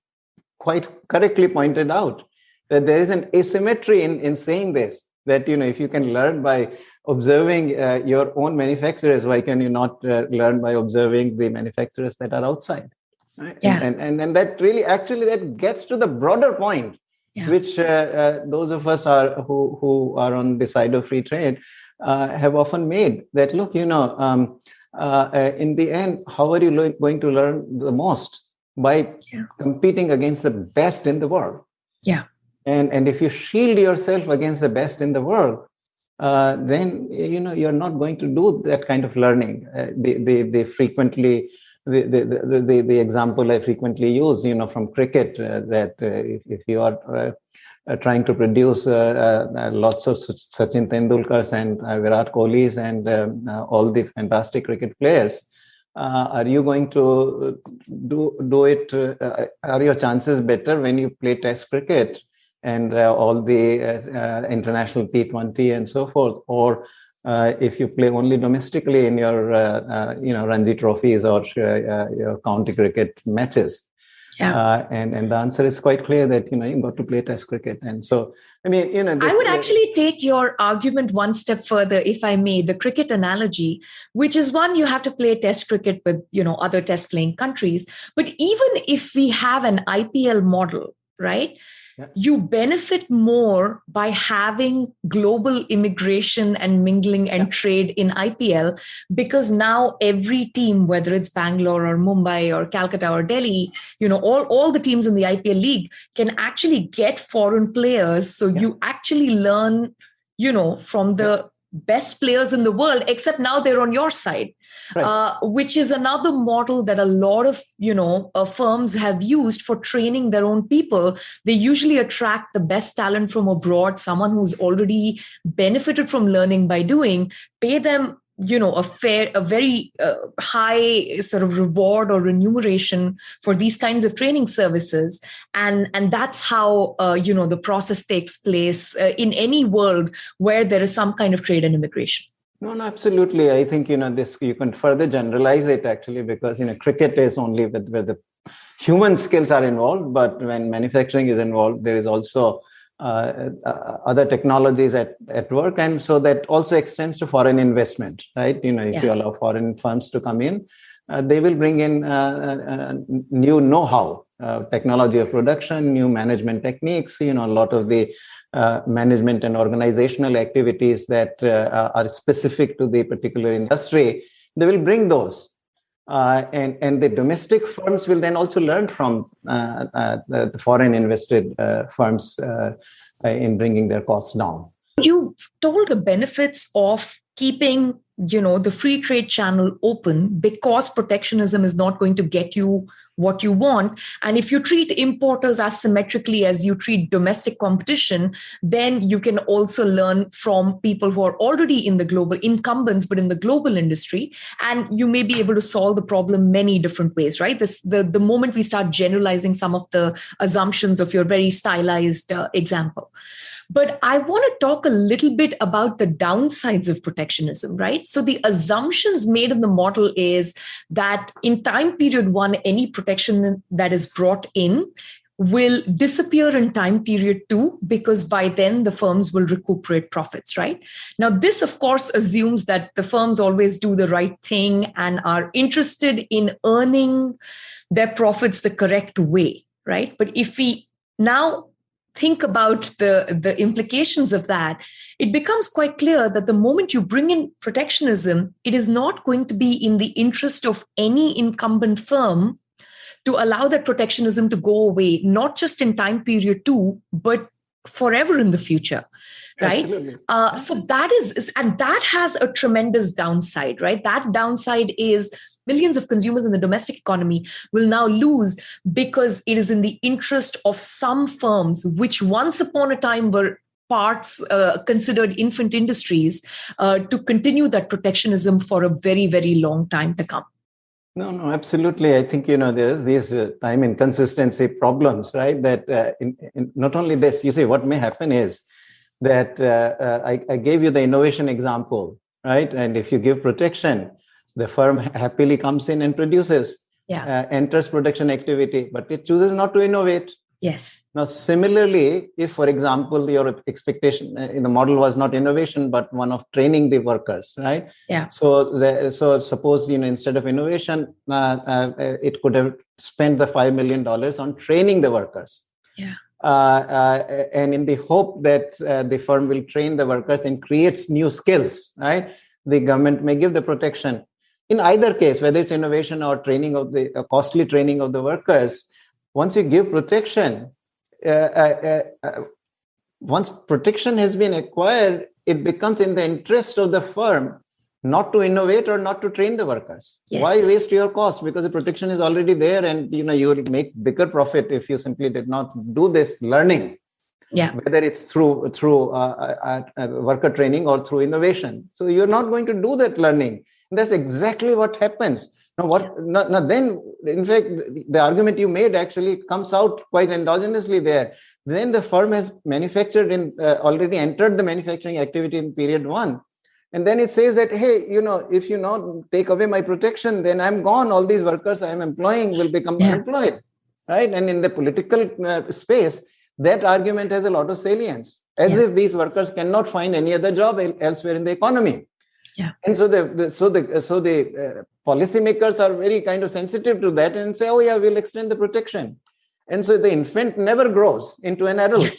quite correctly pointed out, that there is an asymmetry in, in saying this that you know if you can learn by observing uh, your own manufacturers why can you not uh, learn by observing the manufacturers that are outside right? yeah. and, and and that really actually that gets to the broader point yeah. which uh, uh those of us are who who are on the side of free trade uh, have often made that look you know um, uh, in the end how are you going to learn the most by yeah. competing against the best in the world
yeah
and and if you shield yourself against the best in the world uh, then you know you're not going to do that kind of learning uh, they, they they frequently the, the, the, the, example I frequently use, you know, from cricket, uh, that uh, if, if you are uh, uh, trying to produce lots of Sachin Tendulkars and Virat Kohlis and um, all the fantastic cricket players, are you going to do do it? are your chances better when you play Test cricket and uh, all the uh, uh, international T20 and so forth, or Uh, if you play only domestically in your uh, uh, you know Ranji trophies or your county cricket matches. Yeah. Uh, and and the answer is quite clear that you know you got to play test cricket and so i mean you know
this, i would actually take your argument one step further if i may the cricket analogy which is one you have to play test cricket with you know other test playing countries but even if we have an ipl model right yeah. you benefit more by having global immigration and mingling and yeah. trade in IPL because now every team, whether it's Bangalore or Mumbai or Calcutta or Delhi, you know, all, all the teams in the IPL league can actually get foreign players. So yeah. you actually learn, you know, from the best players in the world except now they're on your side right. uh, which is another model that a lot of you know uh, firms have used for training their own people they usually attract the best talent from abroad someone who's already benefited from learning by doing pay them you know a fair a very uh, high sort of reward or remuneration for these kinds of training services and and that's how uh, you know the process takes place uh, in any world where there is some kind of trade and immigration
no, no, absolutely. I think you know this. You can further generalize it actually because you know cricket is only with where the human skills are involved, but when manufacturing is involved, there is also uh, uh, other technologies at, at work. And so that also extends to foreign investment right? You know if yeah. you allow foreign firms to come in uh, they will bring in uh, uh, uh new know-how technology of production new management techniques you know a lot of the management and organizational activities that are specific to the particular industry. They will bring those uh, and and the domestic firms will then also learn from uh, uh, the, the, foreign invested uh, firms uh, in bringing their costs down.
You've told the benefits of keeping you know the free trade channel open because protectionism is not going to get you what you want. And if you treat importers as symmetrically as you treat domestic competition, then you can also learn from people who are already in the global incumbents, but in the global industry. And you may be able to solve the problem many different ways, right? This, the, the moment we start generalizing some of the assumptions of your very stylized uh, example. But I want to talk a little bit about the downsides of protectionism, right? So the assumptions made in the model is that in time period one, any protection that is brought in will disappear in time period two because by then the firms will recuperate profits right now this of course assumes that the firms always do the right thing and are interested in earning their profits the correct way right but if we now think about the, the implications of that, it becomes quite clear that the moment you bring in protectionism, it is not going to be in the interest of any incumbent firm to allow that protectionism to go away, not just in time period two, but forever in the future right? Uh, so that is and that has a tremendous downside right? That downside is millions of consumers in the domestic economy will now lose because it is in the interest of some firms which once upon a time were parts uh, considered infant industries uh, to continue that protectionism for a very very long time to come
no, no, absolutely. I think you know there's these uh, time inconsistency problems, right? That uh, in, in, not only this, you see, what may happen is that uh, uh, I, I, gave you the innovation example, right? And if you give protection, the firm happily comes in and produces,
yeah.
Uh, enters production activity, but it chooses not to innovate.
Yes.
Now, similarly, if, for example, your expectation uh, in the model was not innovation, but one of training the workers, right?
Yeah.
So, the, so suppose you know instead of innovation, uh, uh, it could have spent the five million dollars on training the workers.
Yeah.
Uh, uh, and in the hope that uh, the firm will train the workers and creates new skills, right? The government may give the protection. In either case, whether it's innovation or training of the costly training of the workers, once you give protection, uh, uh, uh, once protection has been acquired, it becomes in the interest of the firm not to innovate or not to train the workers.
Yes.
Why waste your cost? Because the protection is already there, and you know you will make bigger profit if you simply did not do this learning.
Yeah.
Whether it's through through uh, uh, uh, worker training or through innovation, so you're not going to do that learning. And that's exactly what happens now, what now, now then, in fact, the, argument you made actually comes out quite endogenously there. Then the firm has manufactured in uh, already entered the manufacturing activity in period one. And then it says that, hey, you know, if you not take away my protection, then I'm gone. All these workers I'm employing will become yeah. unemployed. Right. And in the political uh, space, that argument has a lot of salience, as yeah. if these workers cannot find any other job elsewhere in the economy.
Yeah.
And so the, the so the so the uh, policymakers are very kind of sensitive to that and say, oh yeah, we'll extend the protection. And so the infant never grows into an adult.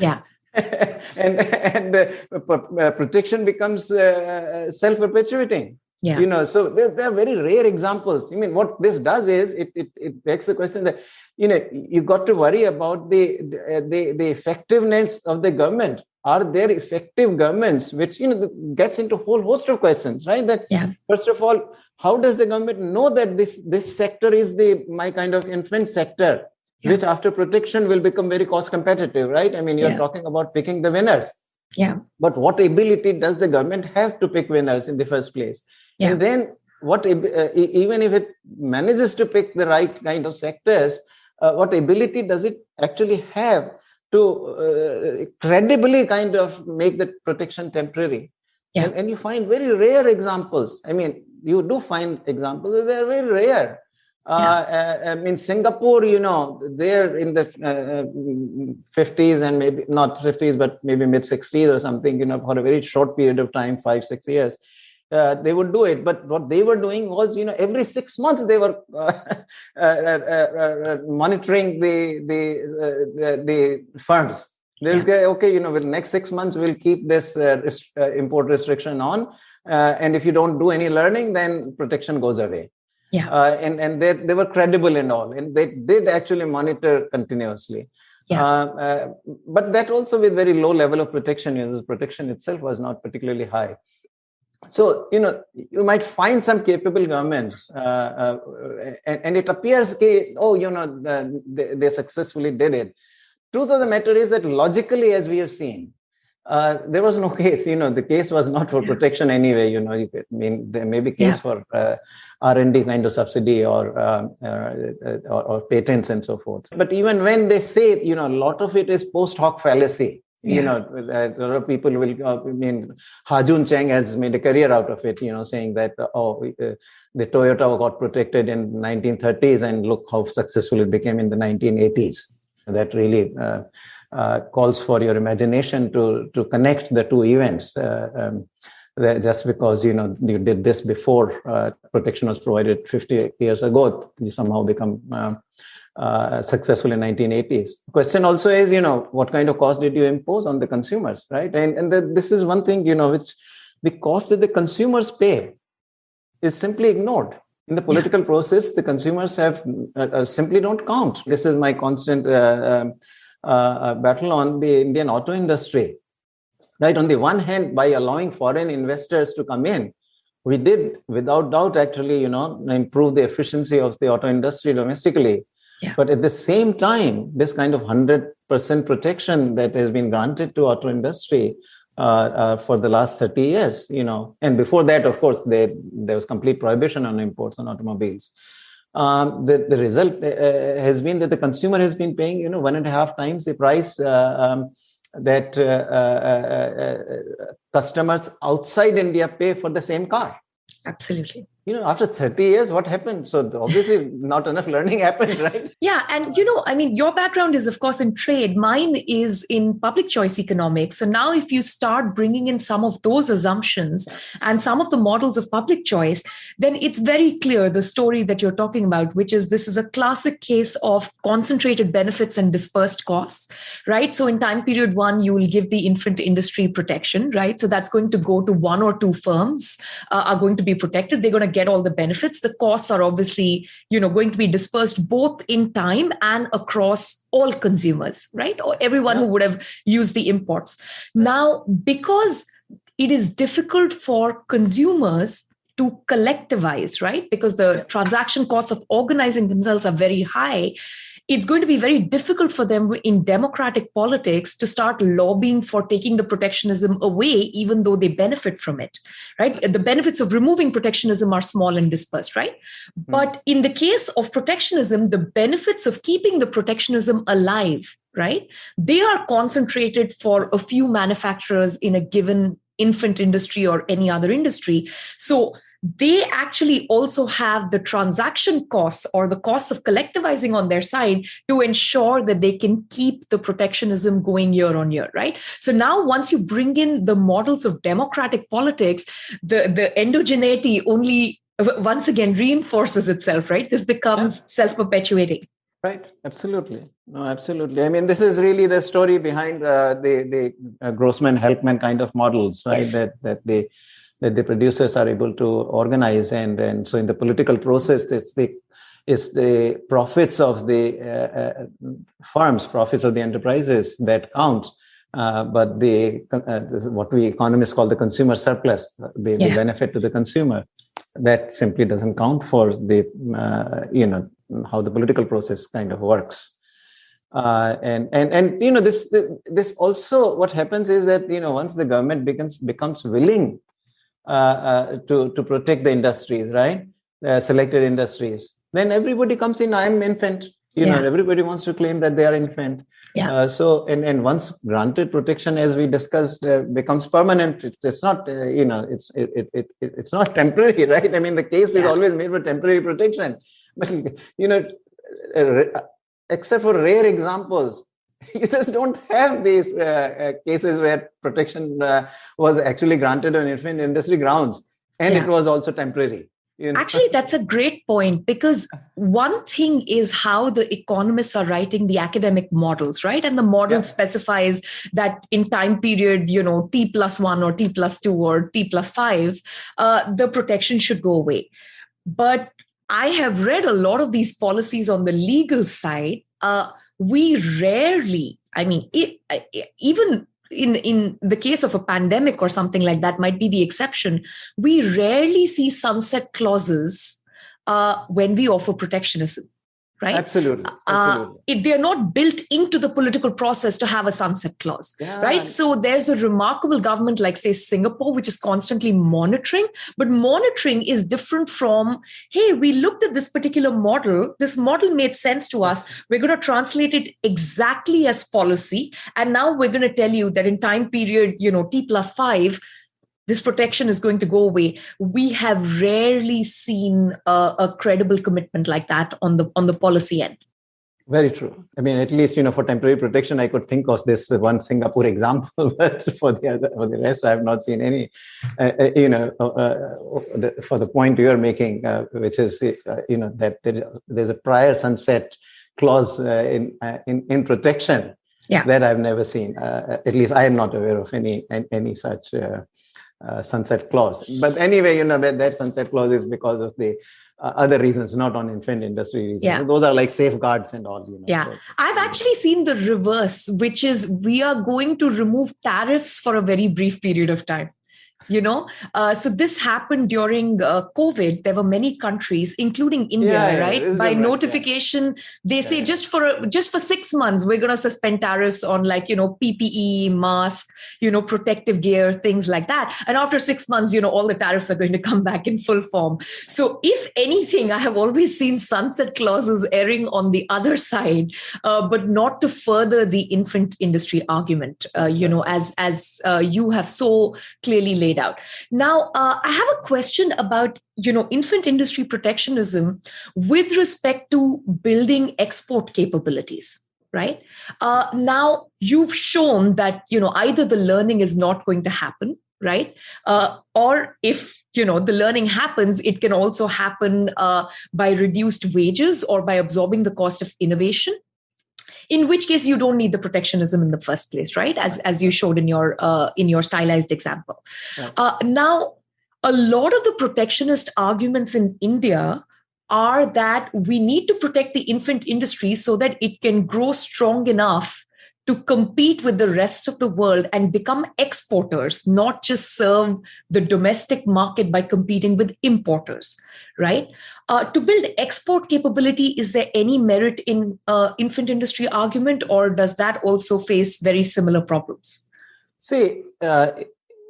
Yeah.
and and the uh, protection becomes uh, self-perpetuating.
Yeah.
You know, so there, there, are very rare examples. I mean, what this does is it, it, it begs the question that, you know, you got to worry about the, the, the, the effectiveness of the government are there effective governments which you know gets into a whole host of questions right that
yeah.
first of all how does the government know that this this sector is the my kind of infant sector yeah. which after protection will become very cost competitive right i mean you're yeah. talking about picking the winners
yeah
but what ability does the government have to pick winners in the first place
yeah.
and then what uh, even if it manages to pick the right kind of sectors uh, what ability does it actually have to uh, credibly kind of make the protection temporary.
Yeah.
And, and, you find very rare examples. I mean, you do find examples, they're very rare. Uh, yeah. uh, I mean, Singapore, you know, they're in the uh, 50s and maybe not 50s, but maybe mid 60s or something, you know, for a very short period of time, five, six years uh, they would do it. But what they were doing was, you know, every six months they were uh, uh, uh, monitoring the the, the, the firms. They'll yeah. say, okay, you know, with next six months we'll keep this rest- import restriction on, and if you don't do any learning, then protection goes away.
Yeah,
and and they they were credible and all, and they did actually monitor continuously.
Yeah. Uh,
uh, but that also with very low level of protection. You know, the protection itself was not particularly high so you know you might find some capable governments uh, uh, and, and, it appears case, oh you know they, they, successfully did it truth of the matter is that logically as we have seen uh, there was no case you know the case was not for protection anyway you know you could, i mean there may be case yeah. for uh, r&d kind of subsidy or, um, uh, or, or patents and so forth but even when they say you know a lot of it is post hoc fallacy yeah. you know a lot of people will uh, i mean Ha-Joon Chang has made a career out of it you know saying that uh, oh uh, the toyota got protected in 1930s and look how successful it became in the 1980s that really uh, uh, calls for your imagination to to connect the two events uh, um, just because you know you did this before protection was provided 50 years ago you somehow become uh, successful in 1980s. Question also is, you know, what kind of cost did you impose on the consumers, right? And and the, this is one thing, you know, which the cost that the consumers pay is simply ignored. In the political yeah. process, the consumers have uh, uh, simply don't count. This is my constant uh, um, uh, battle on the Indian auto industry. Right. On the one hand, by allowing foreign investors to come in, we did without doubt actually you know improve the efficiency of the auto industry domestically yeah. but at the same time this kind of 100% protection that has been granted to auto industry uh, uh, for the last 30 years you know and before that of course there there was complete prohibition on imports on automobiles um, the, the result uh, uh has been that the consumer has been paying you know one and a half times the price uh, um, that uh, uh, uh, customers outside India pay for the same car.
Absolutely
you know after 30 years what happened? So obviously not enough learning happened right?
Yeah and you know i mean your background is of course in trade. Mine is in public choice economics. So now if you start bringing in some of those assumptions and some of the models of public choice then it's very clear the story that you're talking about which is this is a classic case of concentrated benefits and dispersed costs right? So in time period 1 you will give the infant industry protection right? So that's going to go to one or two firms uh, are going to be protected. They're going to get all the benefits. The costs are obviously you know going to be dispersed both in time and across all consumers right? Or everyone yeah. who would have used the imports. Now because it is difficult for consumers to collectivize right? Because the transaction costs of organizing themselves are very high it's going to be very difficult for them in democratic politics to start lobbying for taking the protectionism away, even though they benefit from it, right? The benefits of removing protectionism are small and dispersed, right? Mm-hmm. But in the case of protectionism, the benefits of keeping the protectionism alive, right? They are concentrated for a few manufacturers in a given infant industry or any other industry. So they actually also have the transaction costs or the costs of collectivizing on their side to ensure that they can keep the protectionism going year on year right? So now once you bring in the models of democratic politics the the endogeneity only once again reinforces itself right? This becomes yeah. self-perpetuating.
Right. Absolutely. No absolutely. I mean this is really the story behind uh, the the uh, grossman helpman kind of models right? Yes. that that they that the producers are able to organize and and so in the political process it's the it's the profits of the uh, uh, firms profits of the enterprises that count. Uh, but the uh, what we economists call the consumer surplus the, yeah. the, benefit to the consumer. That simply doesn't count for the uh, you know how the political process kind of works. Uh, and and and you know this this also what happens is that you know once the government becomes becomes willing to, to protect the industries, right? Uh, selected industries. Then everybody comes in, I'm infant. You yeah. know, everybody wants to claim that they are infant.
Yeah. Uh,
so, and, and once granted protection, as we discussed, uh, becomes permanent. It, it's not, uh, you know, it's it, it, it, it's not temporary, right? I mean, the case yeah. is always made for temporary protection, but you know, except for rare examples, you just don't have these uh, uh, cases where protection uh, was actually granted on infant industry grounds and yeah. it was also temporary
you know? actually that's a great point because one thing is how the economists are writing the academic models right and the model yeah. specifies that in time period you know t plus 1 or t plus 2 or t plus 5 uh, the protection should go away but i have read a lot of these policies on the legal side uh, we rarely, I mean, it, even in in the case of a pandemic or something like that might be the exception we rarely see sunset clauses uh, when we offer protectionism right?
Absolutely. Uh, Absolutely.
Uh, they're not built into the political process to have a sunset clause, yeah. right? So there's a remarkable government like, say, Singapore, which is constantly monitoring, but monitoring is different from, hey, we looked at this particular model, this model made sense to us, we're going to translate it exactly as policy, and now we're going to tell you that in time period, you know, T plus five, this protection is going to go away. We have rarely seen a, a, credible commitment like that on the on the policy end.
Very true. I mean at least you know for temporary protection i could think of this one singapore example but for the other for the rest i have not seen any uh, uh you know uh, uh, the, for the point you're making uh, which is uh, you know that there, there's a prior sunset clause in, in in protection
yeah.
that i've never seen. At least i am not aware of any any such uh, sunset clause. But anyway, you know, that, that sunset clause is because of the uh, other reasons, not on infant industry reasons. Yeah. Those are like safeguards and all. You know,
yeah. So, I've actually seen the reverse, which is we are going to remove tariffs for a very brief period of time you know? Uh, so this happened during uh, covid. There were many countries including india yeah, right? Yeah, by notification yeah. they say just for just for 6 months we're going to suspend tariffs on like you know ppe mask you know protective gear things like that. And after 6 months you know all the tariffs are going to come back in full form. So if anything i have always seen sunset clauses erring on the other side uh, but not to further the infant industry argument uh, you know as as uh, you have so clearly laid out. Now, uh, I have a question about you know infant industry protectionism with respect to building export capabilities right? Uh, now you've shown that you know either the learning is not going to happen right? Uh, or if you know the learning happens it can also happen uh, by reduced wages or by absorbing the cost of innovation in which case you don't need the protectionism in the first place right? As as you showed in your uh, in your stylized example. Uh, now a lot of the protectionist arguments in india are that we need to protect the infant industry so that it can grow strong enough to compete with the rest of the world and become exporters, not just serve the domestic market by competing with importers, right? Uh, to build export capability, is there any merit in uh, infant industry argument, or does that also face very similar problems?
See, uh,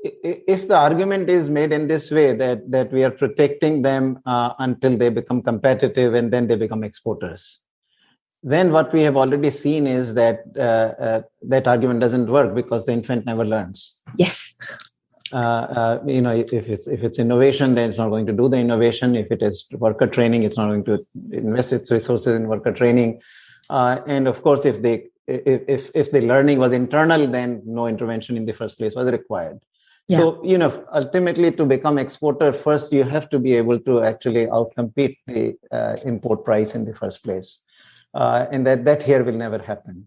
if the argument is made in this way that that we are protecting them uh, until they become competitive and then they become exporters then what we have already seen is that uh, uh, that argument doesn't work because the infant never learns.
Yes.
Uh, uh, you know, if, if, it's if it's innovation, then it's not going to do the innovation. If it is worker training, it's not going to invest its resources in worker training. Uh, and of course, if they if if the learning was internal, then no intervention in the first place was required. Yeah. So you know, ultimately, to become exporter, first you have to be able to actually outcompete the uh, import price in the first place uh, and that that here will never happen.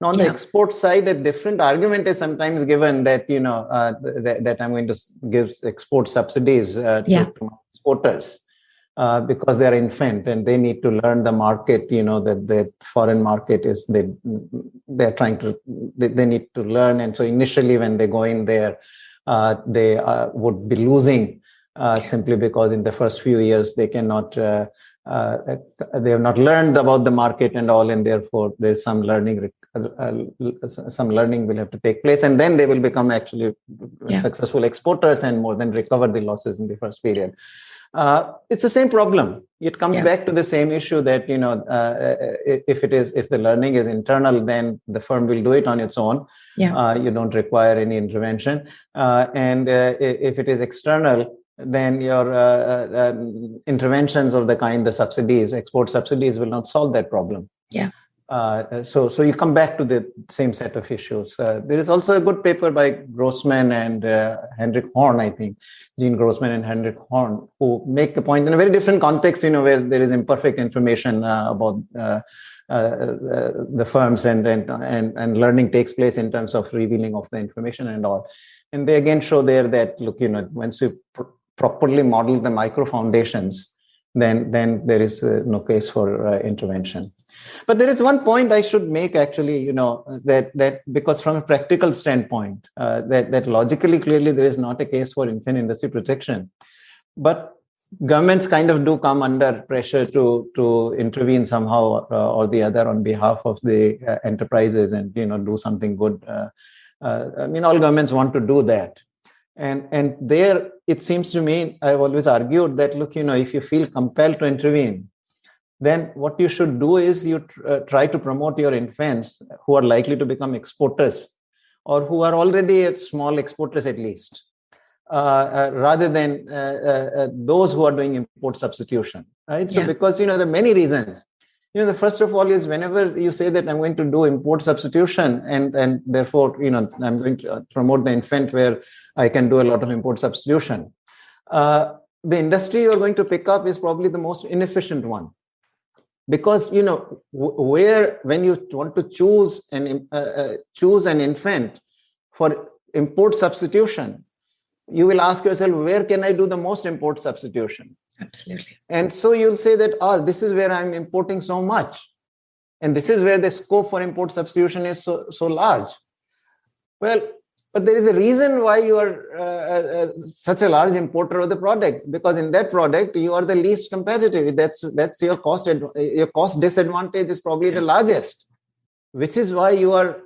Now, on yeah. the export side, a different argument is sometimes given that you know uh, th- that I'm going to give export subsidies uh, to, yeah. to exporters. Uh, because they are infant and they need to learn the market you know that the foreign market is they they're trying to they, they need to learn and so initially when they go in there uh, they uh, would be losing uh, simply because in the first few years they cannot uh, uh, they have not learned about the market and all and therefore there's some learning uh, some learning will have to take place and then they will become actually yeah. successful exporters and more than recover the losses in the first period uh, it's the same problem it comes yeah. back to the same issue that you know uh, if it is if the learning is internal then the firm will do it on its own yeah. Uh, you don't require any intervention uh, and if it is external then your uh, uh, um, interventions of the kind the subsidies export subsidies will not solve that problem.
Yeah.
Uh, so so you come back to the same set of issues. Uh, there is also a good paper by grossman and uh, henrik horn i think gene grossman and henrik horn who make the point in a very different context you know where there is imperfect information uh, about the firms and, and and and learning takes place in terms of revealing of the information and all. And they again show there that look you know once you properly model the micro foundations, then then there is uh, no case for uh, intervention. But there is one point I should make actually, you know, that that because from a practical standpoint, uh, that that logically clearly there is not a case for infant industry protection, but governments kind of do come under pressure to to intervene somehow uh, or the other on behalf of the uh, enterprises and you know do something good. Uh, I mean, all governments want to do that, and and there it seems to me i've always argued that look you know if you feel compelled to intervene then what you should do is you tr- uh, try to promote your infants who are likely to become exporters or who are already small exporters at least uh, uh, rather than uh, uh, uh, those who are doing import substitution right so yeah. because you know there are many reasons you know the first of all is whenever you say that i'm going to do import substitution and and therefore you know i'm going to uh, promote the infant where i can do a lot of import substitution. Uh, the industry you're going to pick up is probably the most inefficient one. Because you know where when you want to choose an uh, uh, choose an infant for import substitution you will ask yourself where can i do the most import substitution
Absolutely.
And so you'll say that, oh, this is where I'm importing so much. And this is where the scope for import substitution is so, so large. Well, but there is a reason why you are uh, uh, uh, such a large importer of the product because in that product you are the least competitive that's that's your cost your cost disadvantage is probably the largest which is why you are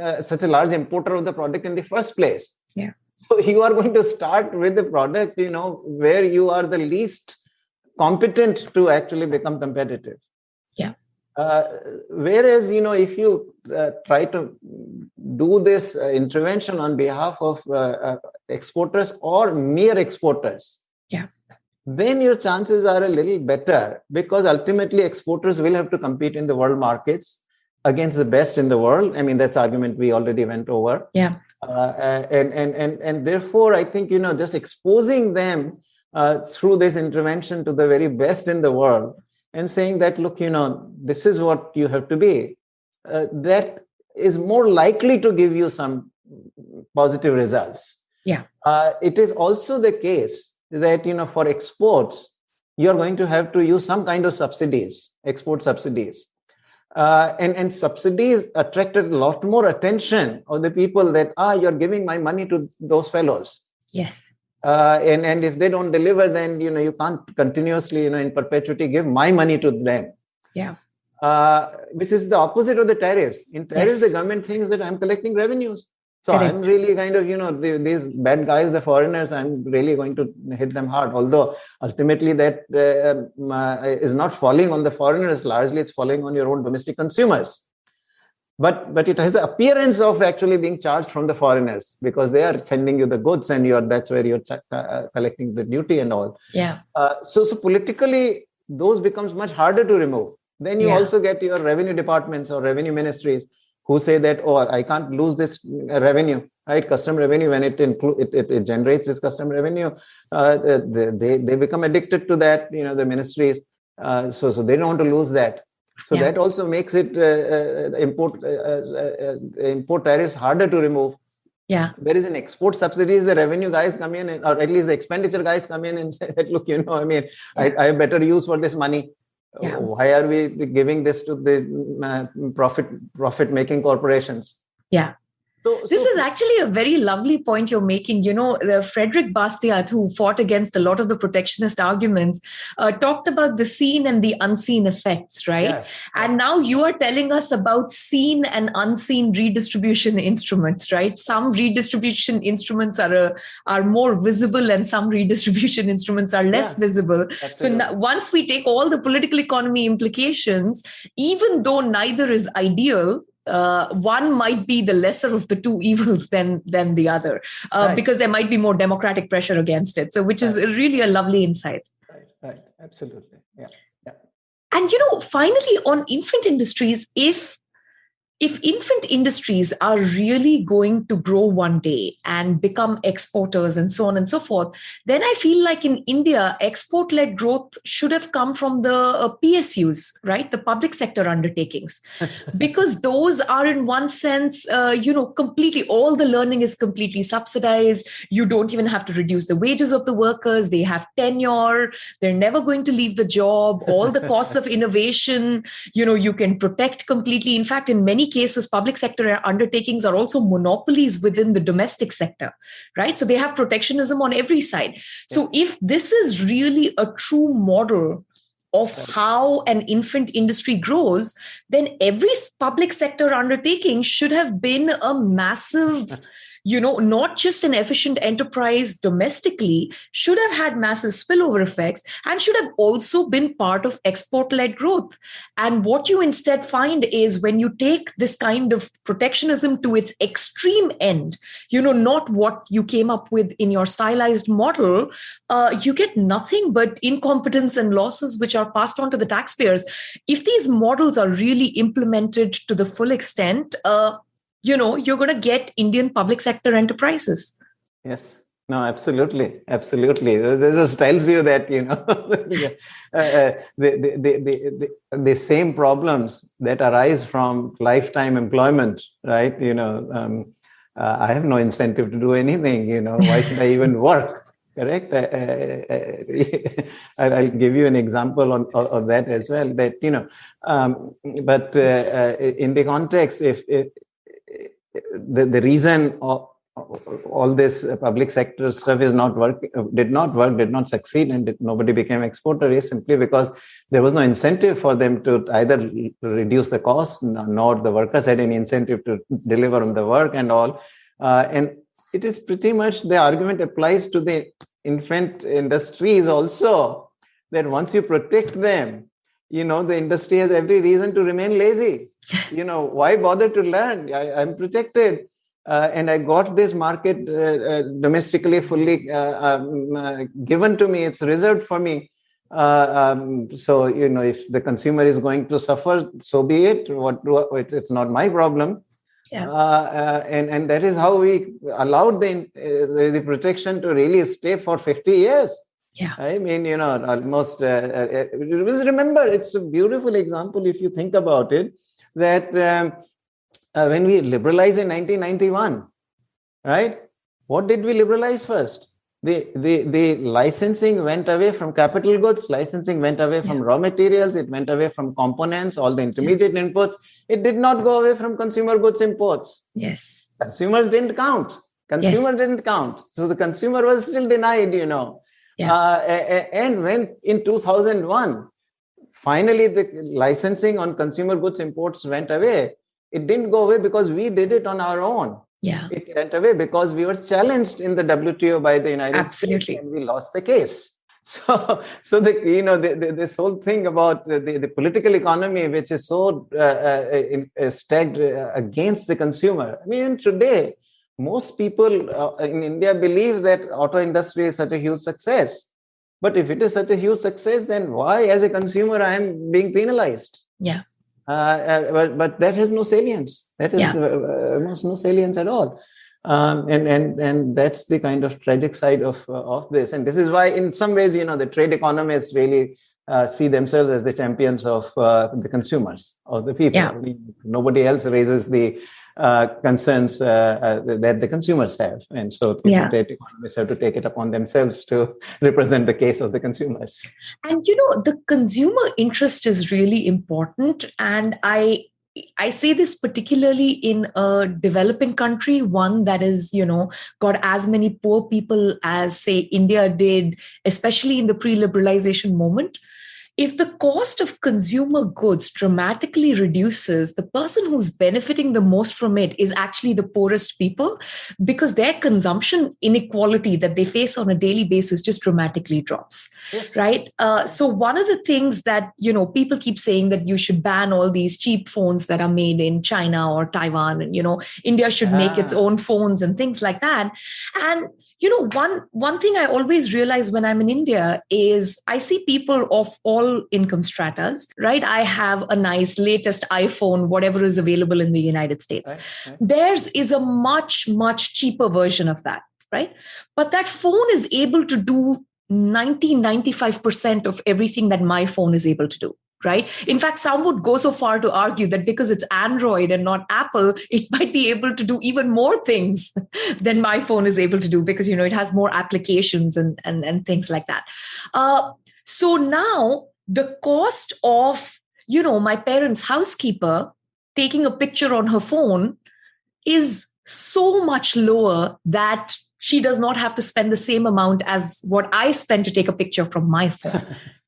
uh, such a large importer of the product in the first place
yeah
so you are going to start with the product you know where you are the least competent to actually become competitive
yeah
uh, whereas, you know, if you uh, try to do this uh, intervention on behalf of uh, uh, exporters or mere exporters,
yeah,
then your chances are a little better because ultimately exporters will have to compete in the world markets against the best in the world. I mean, that's argument we already went over.
Yeah,
and and and and therefore, I think you know, just exposing them through this intervention to the very best in the world and saying that, look, you know, this is what you have to be, uh, that is more likely to give you some positive results.
Yeah.
Uh, it is also the case that, you know, for exports, you're going to have to use some kind of subsidies, export subsidies. Uh, and, and subsidies attracted a lot more attention of the people that, ah, you're giving my money to those fellows.
Yes.
Uh, and and if they don't deliver then you know you can't continuously you know in perpetuity give my money to them.
Yeah.
Uh, which is the opposite of the tariffs. In tariffs
Yes.
the government thinks that i'm collecting revenues so i'm really kind of you know the, these bad guys the foreigners i'm really going to hit them hard. Although ultimately that uh, um, uh, is not falling on the foreigners largely it's falling on your own domestic consumers. But but it has the appearance of actually being charged from the foreigners because they are sending you the goods and you're that's where you're ch- uh, collecting the duty and all.
Yeah.
Uh, so so politically those becomes much harder to remove. Then you
Yeah.
also get your revenue departments or revenue ministries who say that oh i can't lose this revenue right? Custom revenue when it include it, it, it generates this custom revenue uh, they, they they become addicted to that you know the ministries uh, so so they don't want to lose that. So
Yeah.
that also makes it uh, uh, import uh, uh, import tariffs harder to remove.
Yeah.
Whereas an export subsidies the revenue guys come in and, or at least the expenditure guys come in and say that look you know i mean I, I have better use for this money
Yeah.
why are we giving this to the uh, profit profit making corporations
Yeah.
So,
This
so-
is actually a very lovely point you're making. You know, uh, Frederick Bastiat, who fought against a lot of the protectionist arguments, uh, talked about the seen and the unseen effects, right?
yes.
And now you are telling us about seen and unseen redistribution instruments, right? Some redistribution instruments are uh, are more visible, and some redistribution instruments are less
Yeah.
visible. So now, once we take all the political economy implications, even though neither is ideal, uh, one might be the lesser of the two evils than than the other, uh,
Right.
because there might be more democratic pressure against it. So, which is really a lovely insight.
right, right absolutely Yeah.
yeah And you know, finally, on infant industries, if if infant industries are really going to grow one day and become exporters and so on and so forth, then I feel like in India, export led growth should have come from the uh, PSUs, right? The public sector undertakings, because those are, in one sense, uh, you know, completely all the learning is completely subsidized. You don't even have to reduce the wages of the workers, they have tenure, they're never going to leave the job, all the costs of innovation, you know, you can protect completely. In fact, in many cases, public sector undertakings are also monopolies within the domestic sector, right? So they have protectionism on every side. So if this is really a true model of how an infant industry grows, then every public sector undertaking should have been a massive you know, not just an efficient enterprise domestically, should have had massive spillover effects and should have also been part of export led growth. And what you instead find is when you take this kind of protectionism to its extreme end, you know, not what you came up with in your stylized model, uh, you get nothing but incompetence and losses which are passed on to the taxpayers. If these models are really implemented to the full extent, uh, you know you're going to get indian public sector enterprises
Yes. No, absolutely, absolutely. This just tells you that you know uh, uh, the, the, the, the, same problems that arise from lifetime employment, right? You know, um, uh, I have no incentive to do anything. You know, why should I even work? Correct. Uh, uh, I'll I'll give you an example on, of, of that as well. That you know, um, but uh, uh, in the context, if, if the, the reason of, all this public sector stuff is not work did not work did not succeed and did, nobody became exporter is simply because there was no incentive for them to either reduce the cost nor the workers had any incentive to deliver on the work and all. Uh, and it is pretty much the argument applies to the infant industries also that once you protect them you know the industry has every reason to remain lazy you know why bother to learn I, i'm protected uh, and I got this market uh, uh domestically fully uh, um, uh, given to me. It's reserved for me. Um, so you know, if the consumer is going to suffer, so be it. What I, it's not my problem. Yeah. and and that is how we allowed the, the, the protection to really stay for 50 years.
Yeah.
I mean, you know, almost. Uh, remember, it's a beautiful example if you think about it. That um, uh, when we liberalized in 1991, right? What did we liberalize first? The, the, the licensing went away from capital goods, licensing went away from yeah. raw materials, it went away from components, all the intermediate yeah. inputs. It did not go away from consumer goods imports.
Yes.
Consumers didn't count. Consumer yes. didn't count. So the consumer was still denied, you know. Yeah. Uh, and when in 2001, finally the licensing on consumer goods imports went away, it didn't go away because we did it on our own.
Yeah.
It went away because we were challenged in the WTO by the United
Absolutely.
States and we lost the case. So, so the you know the, the, this whole thing about the, the political economy, which is so uh, uh, uh, stacked uh, against the consumer. I mean, today most people uh, in India believe that auto industry is such a huge success. But if it is such a huge success, then why, as a consumer, I am being penalized?
Yeah.
Uh, uh, but, but that has no salience. That is yeah. Uh, almost no salience at all. Um, and and and that's the kind of tragic side of of this. And this is why, in some ways, you know, the trade economists really uh, see themselves as the champions of uh, the consumers of the people.
Yeah.
Nobody else raises the uh, concerns uh, uh, that the consumers have. And so
yeah.
economists have to take it upon themselves to represent the case of the consumers.
And you know, the consumer interest is really important. And I I say this particularly in a developing country, one that is, you know, got as many poor people as, say, India did, especially in the pre liberalization moment if the cost of consumer goods dramatically reduces, the person who's benefiting the most from it is actually the poorest people because their consumption inequality that they face on a daily basis just dramatically drops. Yes. Right. Uh, so, one of the things that, you know, people keep saying that you should ban all these cheap phones that are made in China or Taiwan, and, you know, India should ah. make its ah. own phones and things like that. And you know one one thing i always realize when i'm in india is i see people of all income stratas right? I have a nice latest iphone whatever is available in the united states. Right, right. theirs is a much much cheaper version of that right? But that phone is able to do 90 95% of everything that my phone is able to do right? In fact, some would go so far to argue that because it's Android and not Apple, it might be able to do even more things than my phone is able to do because you know it has more applications and and, and things like that. Uh, so now the cost of you know my parents' housekeeper taking a picture on her phone is so much lower that she does not have to spend the same amount as what I spend to take a picture from my phone.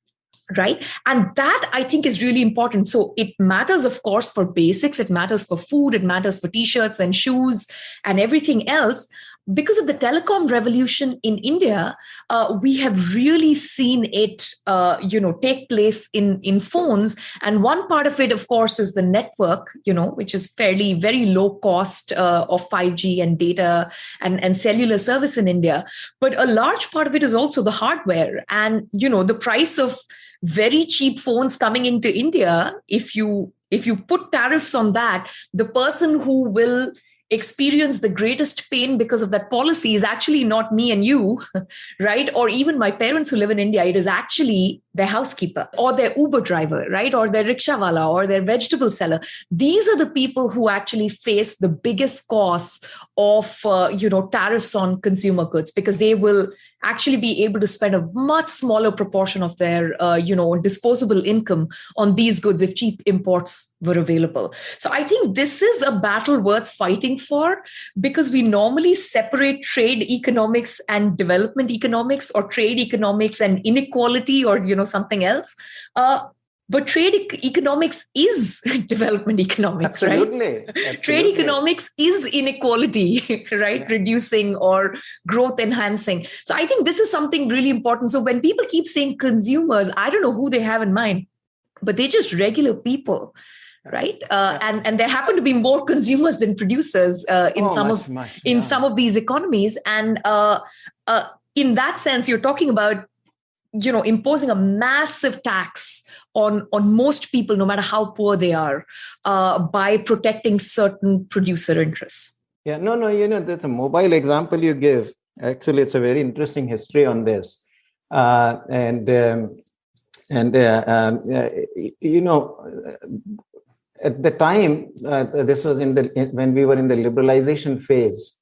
right? And that i think is really important. So it matters of course for basics. It matters for food. It matters for t-shirts and shoes and everything else. Because of the telecom revolution in India, uh, we have really seen it, uh, you know, take place in in phones. And one part of it, of course, is the network, you know, which is fairly very low cost uh, of 5G and data and and cellular service in India. But a large part of it is also the hardware, and you know, the price of very cheap phones coming into India. If you if you put tariffs on that, the person who will experience the greatest pain because of that policy is actually not me and you, right? Or even my parents who live in India. It is actually their housekeeper or their Uber driver, right? Or their rickshawala or their vegetable seller. These are the people who actually face the biggest cost of, uh, you know, tariffs on consumer goods because they will actually be able to spend a much smaller proportion of their, uh, you know, disposable income on these goods if cheap imports were available. So I think this is a battle worth fighting for because we normally separate trade economics and development economics or trade economics and inequality or, you know, something else. Uh, but trade e- economics is development economics
Absolutely.
right?
Absolutely.
trade economics is inequality right?
Yeah.
reducing or growth enhancing. So i think this is something really important. So when people keep saying consumers i don't know who they have in mind but they're just regular people right? Uh, and and there happen to be more consumers than producers uh, in
Oh,
some
much,
of
much,
in
yeah.
some of these economies. And uh, uh, in that sense you're talking about you know imposing a massive tax on on most people no matter how poor they are uh, by protecting certain producer interests
Yeah, no, no, you know, that's a mobile example you give. Actually, it's a very interesting history on this. Uh, and um, and uh, um, uh, you know, at the time, uh, this was in the when we were in the liberalization phase.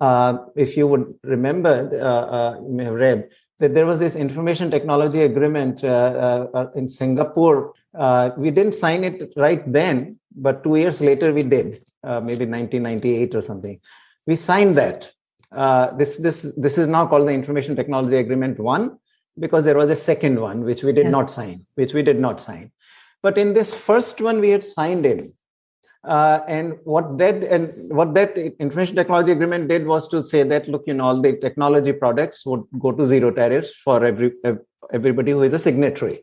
Uh, if you would remember, you may have read that there was this information technology agreement uh, uh, uh, in Singapore. Uh, we didn't sign it right then, but two years later we did, uh, maybe 1998 or something. We signed that. Uh, this this this is now called the Information Technology Agreement One, because there was a second one which we did
Yeah.
not sign, which we did not sign. But in this first one, we had signed in. Uh, and what that and what that information technology agreement did was to say that look, you know, all the technology products would go to zero tariffs for every everybody who is a signatory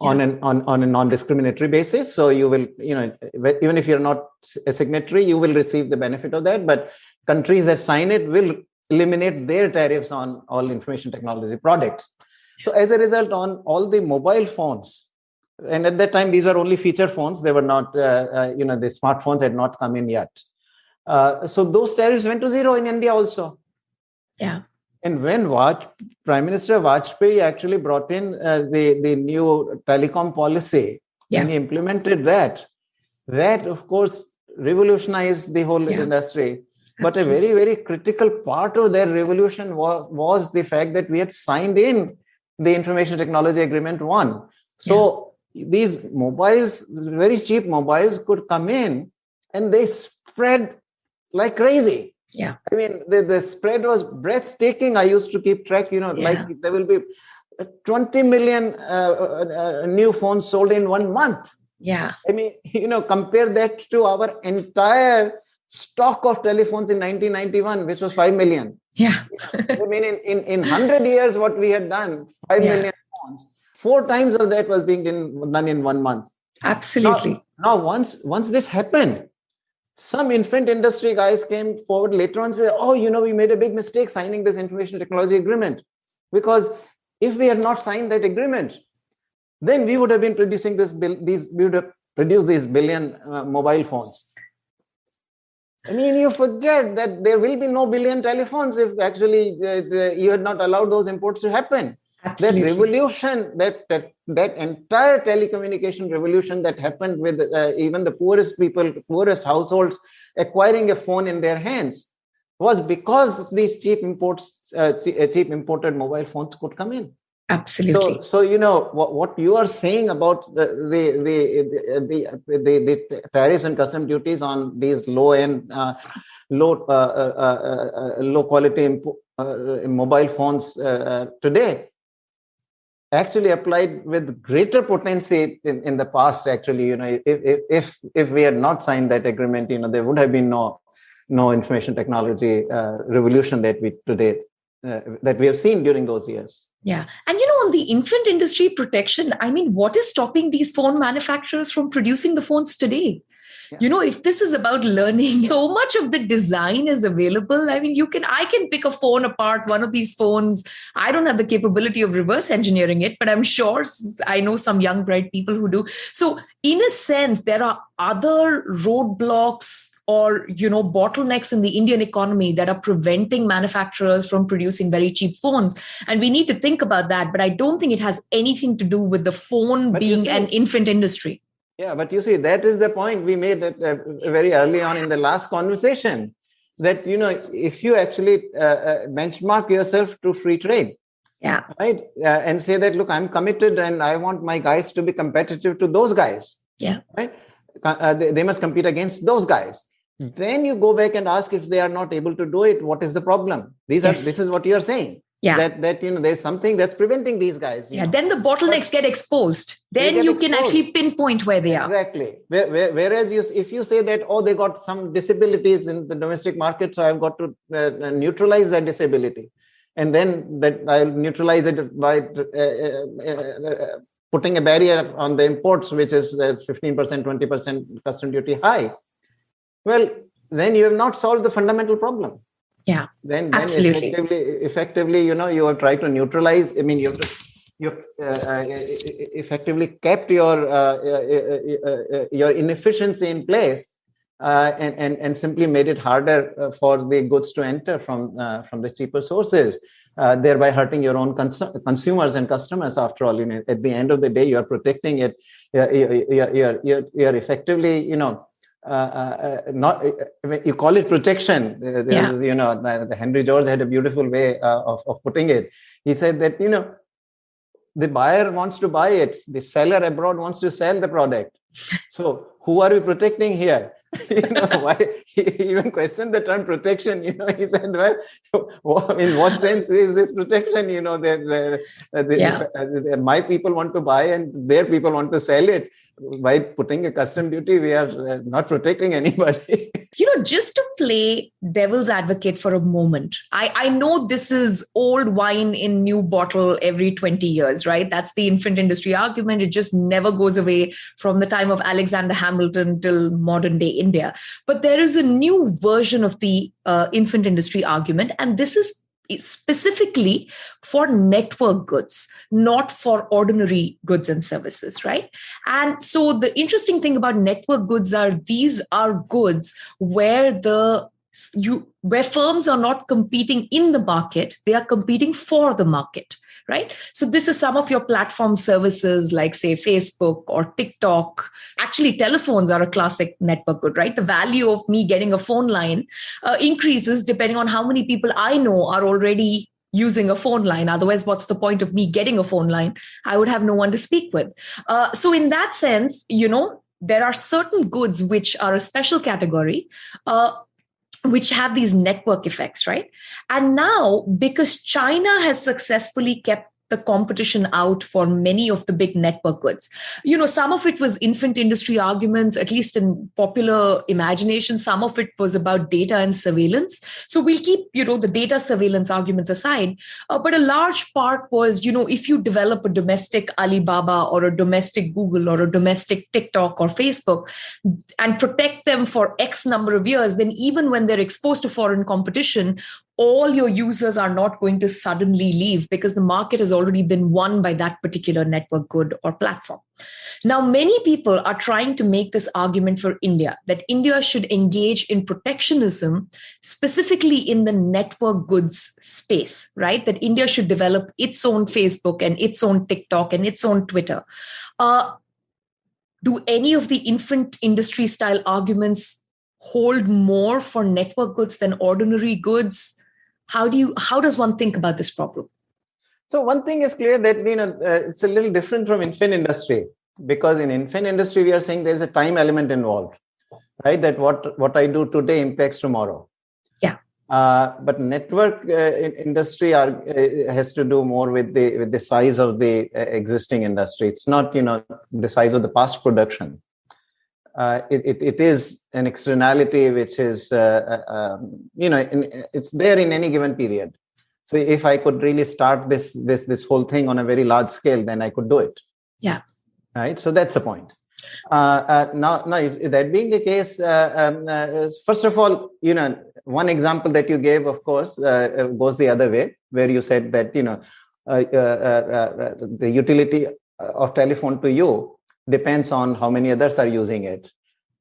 on an on, on a non-discriminatory basis. So you will, you know, even if you're not a signatory, you will receive the benefit of that. But countries that sign it will eliminate their tariffs on all information technology products. So as a result, on all the mobile phones, and at that time these were only feature phones; they were not, uh, uh, you know, the smartphones had not come in yet. Uh, so those tariffs went to zero in India also.
Yeah.
And when Vaj, Prime Minister Vajpayee actually brought in uh, the the new telecom policy,
Yeah.
and he implemented that, that of course revolutionized the whole
Yeah.
industry. But a very, very critical part of their revolution was, was the fact that we had signed in the Information Technology Agreement 1. So these mobiles, very cheap mobiles, could come in and they spread like crazy.
Yeah.
I mean, the, the spread was breathtaking. I used to keep track, you know,
Yeah.
like there will be 20 million uh, uh, uh, new phones sold in one month.
yeah
I mean, you know, compare that to our entire stock of telephones in 1991, which was 5 million.
yeah
I mean, in, in, in 100 years, what we had done, five
Yeah.
million phones, four times of that was being in, done in one month.
absolutely
Now, once, once this happened, some infant industry guys came forward later on and said, Oh, you know, we made a big mistake signing this information technology agreement. Because if we had not signed that agreement, then we would have been producing this bill, these we would have produced these billion uh, mobile phones. I mean, you forget that there will be no billion telephones if actually uh, you had not allowed those imports to happen that revolution that, that that entire telecommunication revolution that happened with uh, even the poorest people poorest households acquiring a phone in their hands was because these cheap imports uh, uh, cheap imported mobile phones could come in.
Absolutely.
so, so you know what, what you are saying about the the the, the, the, the, the tariffs and custom duties on these low end uh, low uh, uh, uh, uh, low quality mobile phones uh, uh, today actually applied with greater potency in, in the past actually you know if, if if we had not signed that agreement you know there would have been no no information technology uh, revolution that we today uh, that we have seen during those years
Yeah. And you know, on the infant industry protection, I mean, what is stopping these phone manufacturers from producing the phones today? You know, if this is about learning, so much of the design is available. I mean, you can, I can pick a phone apart, one of these phones. I don't have the capability of reverse engineering it, but I'm sure i know some young, bright people who do. So, in a sense, there are other roadblocks or you know bottlenecks in the indian economy that are preventing manufacturers from producing very cheap phones and we need to think about that but i don't think it has anything to do with the phone but being see, an infant industry
yeah but you see that is the point we made uh, very early on in the last conversation that you know if you actually uh, uh, benchmark yourself to free trade
yeah.
right uh, and say that look i'm committed and i want my guys to be competitive to those guys.
Yeah.
Right? Uh, they, they must compete against those guys. Then you go back and ask if they are not able to do it what is the problem? These yes. are this is what you are saying
yeah.
That that you know there's something that's preventing these guys
yeah
know.
then the bottlenecks but get exposed. then get you exposed. can actually pinpoint where they are.
Exactly. Whereas you if you say that oh they got some disabilities in the domestic market so i've got to uh, uh neutralize that disability. And then that i'll neutralize it by uh, uh, uh putting a barrier on the imports which is 15% 20% custom duty high. Well then you have not solved the fundamental problem
yeah
then, then absolutely. effectively, effectively you know you have tried to neutralize i mean you you uh, uh, effectively kept your uh, uh, uh, your inefficiency in place and, and and simply made it harder for the goods to enter from from the cheaper sources thereby hurting your own cons- consumers and customers after all. You know at the end of the day you are protecting it you're, you're, you're, you're effectively you know uh, uh, uh, not you call it protection. Yeah. you know the henry george had a beautiful way of, of putting it. He said that you know the buyer wants to buy it the seller abroad wants to sell the product. So who are we protecting here? You know why he even questioned the term protection you know he said well in what sense is this protection you know that uh,
yeah.
uh, my people want to buy and their people want to sell it by putting a custom duty? We are uh, not protecting anybody.
You know just to play devil's advocate for a moment i i know this is old wine in new bottle every 20 years right? That's the infant industry argument. It just never goes away from the time of alexander hamilton till modern day india. But there is a new version of the uh, infant industry argument and this is specifically for network goods, not for ordinary goods and services, right? And so the interesting thing about network goods are these are goods where the you where firms are not competing in the market, they are competing for the market right? So this is some of your platform services like say Facebook or TikTok. Actually, telephones are a classic network good, right? The value of me getting a phone line uh, increases depending on how many people I know are already using a phone line. Otherwise, what's the point of me getting a phone line? I would have no one to speak with. Uh, so in that sense, you know, there are certain goods which are a special category. Uh, which have these network effects, right? And now, because China has successfully kept the competition out for many of the big network goods. You know, some of it was infant industry arguments, at least in popular imagination. Some of it was about data and surveillance. So we'll keep, you know, the data surveillance arguments aside. Uh, but a large part was, you know, if you develop a domestic Alibaba or a domestic Google or a domestic TikTok or Facebook and protect them for X number of years, then even when they're exposed to foreign competition, all your users are not going to suddenly leave because the market has already been won by that particular network good or platform. Now, many people are trying to make this argument for India that India should engage in protectionism, specifically in the network goods space, right? That India should develop its own Facebook and its own TikTok and its own Twitter. Uh, do any of the infant industry style arguments hold more for network goods than ordinary goods? How do you how does one think about this problem?
So one thing is clear that you know uh, it's a little different from infant industry because in infant industry we are saying there's a time element involved right? That what what i do today impacts tomorrow.
Yeah.
Uh, but network uh, industry are, uh, has to do more with the with the size of the uh, existing industry. It's not you know the size of the past production uh, it, it, it is an externality which is uh, uh, um, you know in, it's there in any given period. So if i could really start this this this whole thing on a very large scale then i could do it.
Yeah.
Right? So that's the point. Uh, uh, now now if, that being the case uh, um, first of all you know one example that you gave of course goes the other way where you said that you know the utility of telephone to you depends on how many others are using it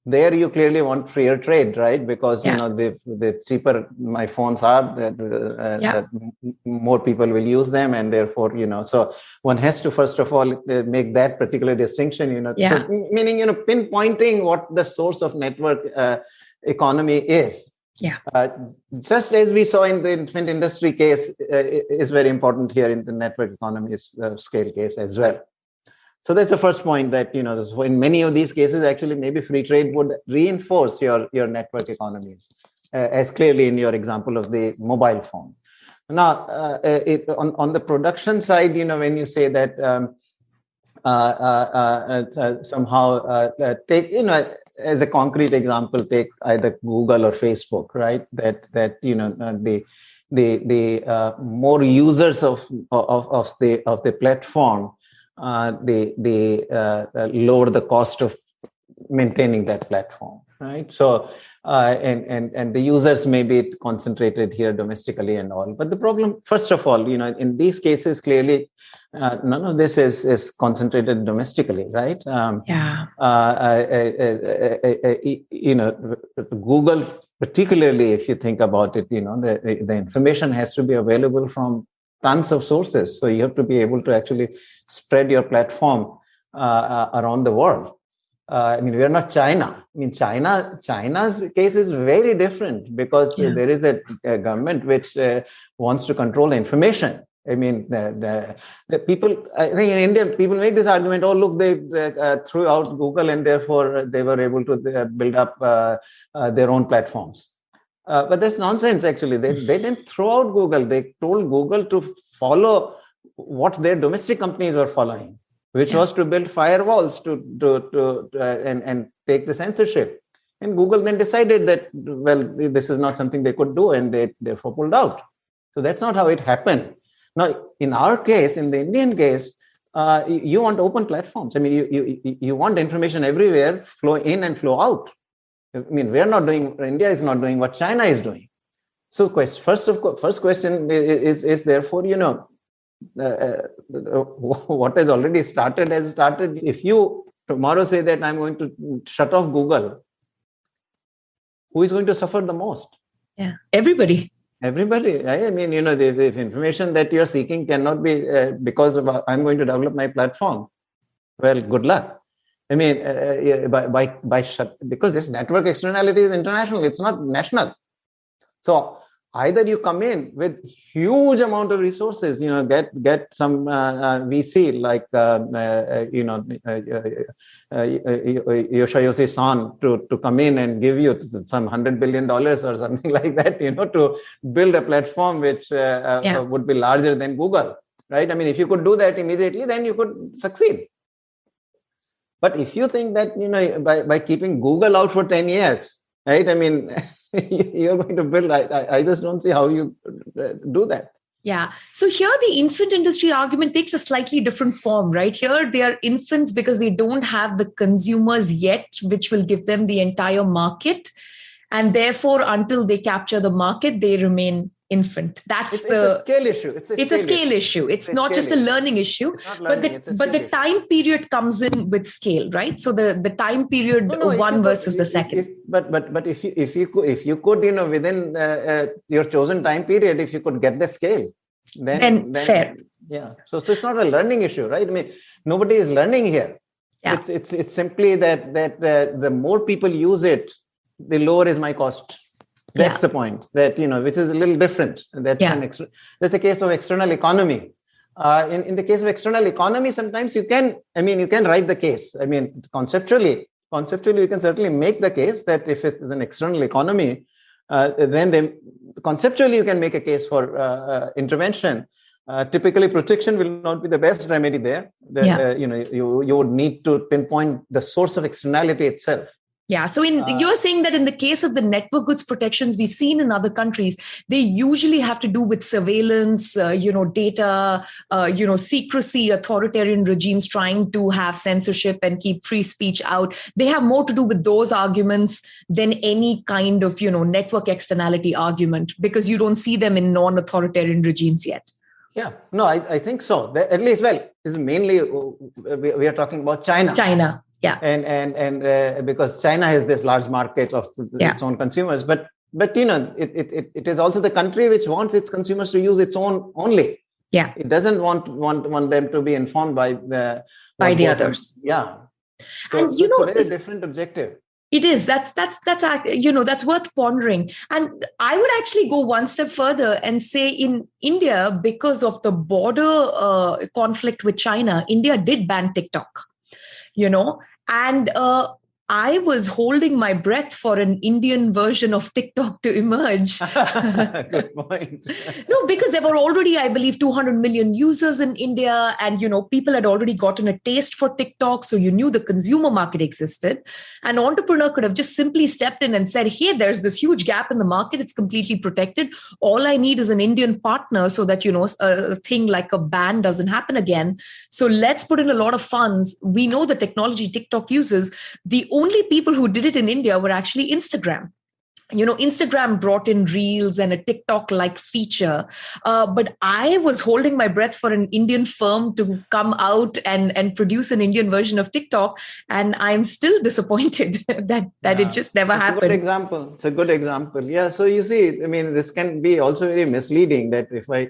there you clearly want freer trade right because yeah. you know the the cheaper my phones are the, uh, yeah. the more people will use them and therefore you know so one has to first of all uh, make that particular distinction you know
yeah.
so, meaning you know pinpointing what the source of network uh, economy is
yeah uh,
just as we saw in the infant industry case uh, is very important here in the network economy uh, scale case as well so that's the first point that, you know, in many of these cases, actually, maybe free trade would reinforce your, your network economies, uh, as clearly in your example of the mobile phone. Now, uh, uh it, on, on the production side, you know, when you say that um, uh, uh, uh somehow take, you know, as a concrete example, take either Google or Facebook, right? That, that you know, the, the, the more users of, of, of, the, of the platform, uh, they they uh, uh, lower the cost of maintaining that platform right? So uh, and and and the users may be concentrated here domestically and all but the problem first of all you know in these cases clearly uh, none of this is is concentrated domestically right?
Um, yeah.
uh, you know google particularly if you think about it you know the the information has to be available from tons of sources. So you have to be able to actually spread your platform uh, uh, around the world. Uh, I mean, we are not China. I mean, China. China's case is very different because yeah. there is a, a government which uh, wants to control information. I mean, the, the, the, people. I think in India, people make this argument. Oh, look, they uh, threw out Google, and therefore they were able to uh, build up their own platforms. Uh, but that's nonsense, actually. They, they didn't throw out Google. They told Google to follow what their domestic companies were following, which yeah. was to build firewalls to, to, to uh, and, and take the censorship. And Google then decided that, well, this is not something they could do, and they therefore pulled out. So that's not how it happened. Now, in our case, in the Indian case, uh, you want open platforms. I mean, you, you, you want information everywhere, flow in and flow out. I mean, we are not doing, India is not doing what China is doing. So, quest, first of first question is, is therefore, you know, uh, uh, what has already started has started. If you tomorrow say that I'm going to shut off Google, who is going to suffer the most?
Yeah, everybody.
Everybody. I mean, you know, the, the information that you're seeking cannot be uh, because of, uh, I'm going to develop my platform. Well, good luck. I mean, uh, uh by, by, by shut, because this network externality is international, it's not national. So either you come in with huge amount of resources, you know, get get some uh, uh, VC like uh, uh, you know Masayoshi Son to to come in and give you some hundred billion dollars or something like that, you know, to build a platform which yeah. would be larger than Google, right? I mean, if you could do that immediately, then you could succeed. But if you think that, you know, by, by keeping Google out for 10 years, right? I mean, you're going to build, I, I just don't see how you uh, do that.
Yeah. So here the infant industry argument takes a slightly different form, right? Here they are infants because they don't have the consumers yet, which will give them the entire market. And therefore, until they capture the market, they remain infant. That's
it's,
the
it's a scale issue. It's a
it's scale, a scale issue, issue. it's, it's not just a learning issue but the but the issue. time period comes in with scale right? So the the time period no, no, one versus could, the second.
if, but but but if you if you could if you could you know within uh, uh, your chosen time period if you could get the scale then,
then, then fair.
Yeah. So so it's not a learning issue right? I mean nobody is learning here. Yeah. it's it's it's simply that that uh, the more people use it the lower is my cost that's yeah. the point that you know which is a little different that's yeah. an extra that's a case of external economy uh, in, in the case of external economy sometimes you can i mean you can write the case i mean conceptually conceptually you can certainly make the case that if it's an external economy uh, then they, conceptually you can make a case for uh, uh intervention uh, typically protection will not be the best remedy there the, yeah. Uh, you know you, you would need to pinpoint the source of externality itself
yeah. So in uh, you're saying that in the case of the network goods protections we've seen in other countries, they usually have to do with surveillance, uh, you know, data, uh, you know, secrecy, authoritarian regimes trying to have censorship and keep free speech out. They have more to do with those arguments than any kind of, you know, network externality argument because you don't see them in non-authoritarian regimes yet.
Yeah, no, I, I think so. At least, well, is mainly uh, we are talking about China.
China Yeah.
And and and uh, because China has this large market of
Yeah.
its own consumers, but but you know it, it it it is also the country which wants its consumers to use its own only.
Yeah.
It doesn't want want want them to be informed by the
By the others.
Yeah. So,
And you
it's a very different objective.
It is. That's that's that's you know that's worth pondering. And I would actually go one step further and say in India, because of the border uh, conflict with China, India did ban TikTok. You know, and uh, I was holding my breath for an Indian version of TikTok to emerge.
Good point.
no because there were already i believe 200 million users in india and you know people had already gotten a taste for tiktok so you knew the consumer market existed. An entrepreneur could have just simply stepped in and said hey there's this huge gap in the market. It's completely protected. All i need is an indian partner so that you know a thing like a ban doesn't happen again. So let's put in a lot of funds. We know the technology tiktok uses. The only people who did it in india were actually instagram you know instagram brought in reels and a tiktok like feature uh, but i was holding my breath for an indian firm to come out and and produce an indian version of tiktok and i'm still disappointed that that
Yeah.
it just never
It's a good
happened
example. It's a good example. Yeah. So you see, I mean, this can be also very misleading. That if I,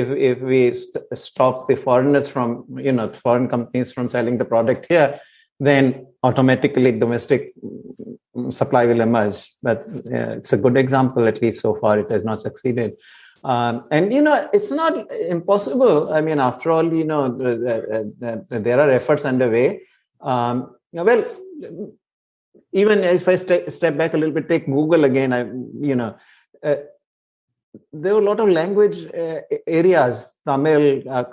if if we st- stop the foreigners from, you know, foreign companies from selling the product here, then automatically domestic supply will emerge. But uh, it's a good example. At least so far, it has not succeeded. Um, and you know, it's not impossible. I mean, after all, you know, there are efforts underway. Um, well, even if I st- step back a little bit, take Google again. I, you know, uh, there were a lot of language uh, areas, Tamil, uh,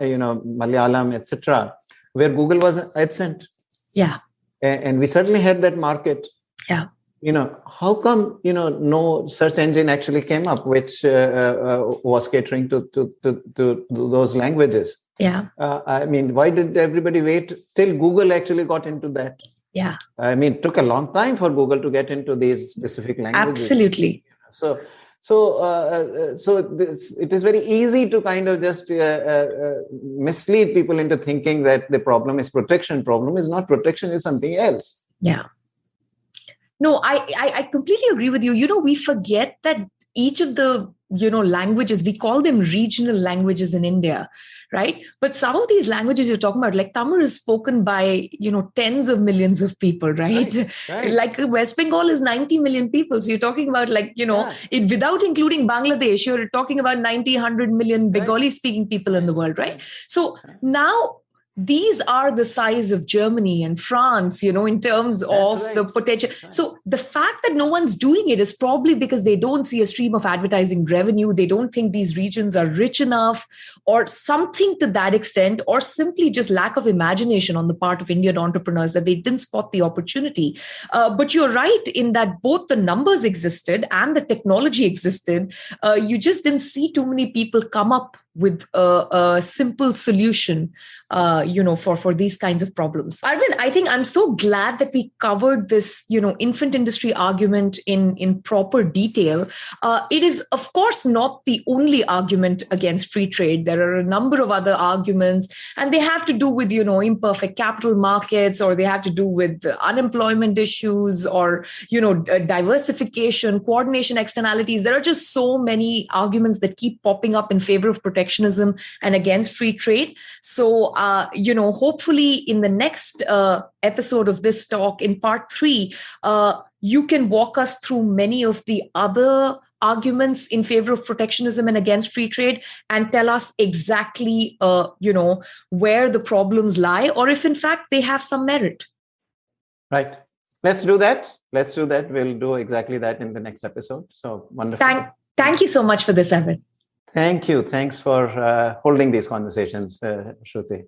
you know, Malayalam, etc., where Google was absent,
yeah
and we certainly had that market.
Yeah.
You know, how come you know no search engine actually came up which uh, uh, was catering to to, to to those languages?
yeah
Uh, I mean, why did everybody wait till Google actually got into that?
yeah
I mean, it took a long time for Google to get into these specific languages.
absolutely
So, so, uh, uh, so this, it is very easy to kind of just uh, uh, uh, mislead people into thinking that the problem is protection. Problem is not protection; is something else.
Yeah. No, I, I I completely agree with you. You know, we forget that each of the you know languages we call them regional languages in India, right? But some of these languages you're talking about, like Tamil, is spoken by you know tens of millions of people, right?
Right.
Like West Bengal is 90 million people. So you're talking about like you know
Yeah.
it, without including Bangladesh, you're talking about 90, 100 million
Right.
Bengali speaking people in the world, right? So now these are the size of Germany and France, you know, in terms
That's
of
right.
the potential. So the fact that no one's doing it is probably because they don't see a stream of advertising revenue. They don't think these regions are rich enough or something to that extent, or simply just lack of imagination on the part of Indian entrepreneurs that they didn't spot the opportunity. Uh, but you're right in that both the numbers existed and the technology existed. Uh, you just didn't see too many people come up with a, a simple solution uh, you know for for these kinds of problems. Arvind i think i'm so glad that we covered this you know infant industry argument in in proper detail. Uh, it is of course not the only argument against free trade. There are a number of other arguments and they have to do with you know imperfect capital markets or they have to do with unemployment issues or you know diversification coordination externalities. There are just so many arguments that keep popping up in favor of protectionism and against free trade. So uh, you know hopefully in the next uh, episode of this talk in part 3 uh, you can walk us through many of the other arguments in favor of protectionism and against free trade and tell us exactly uh, you know where the problems lie or if in fact they have some merit
Right. Let's do that. Let's do that. We'll do exactly that in the next episode. So wonderful.
thank thank you so much for this Arvind
Thank you. Thanks for uh, holding these conversations, uh, Shruti.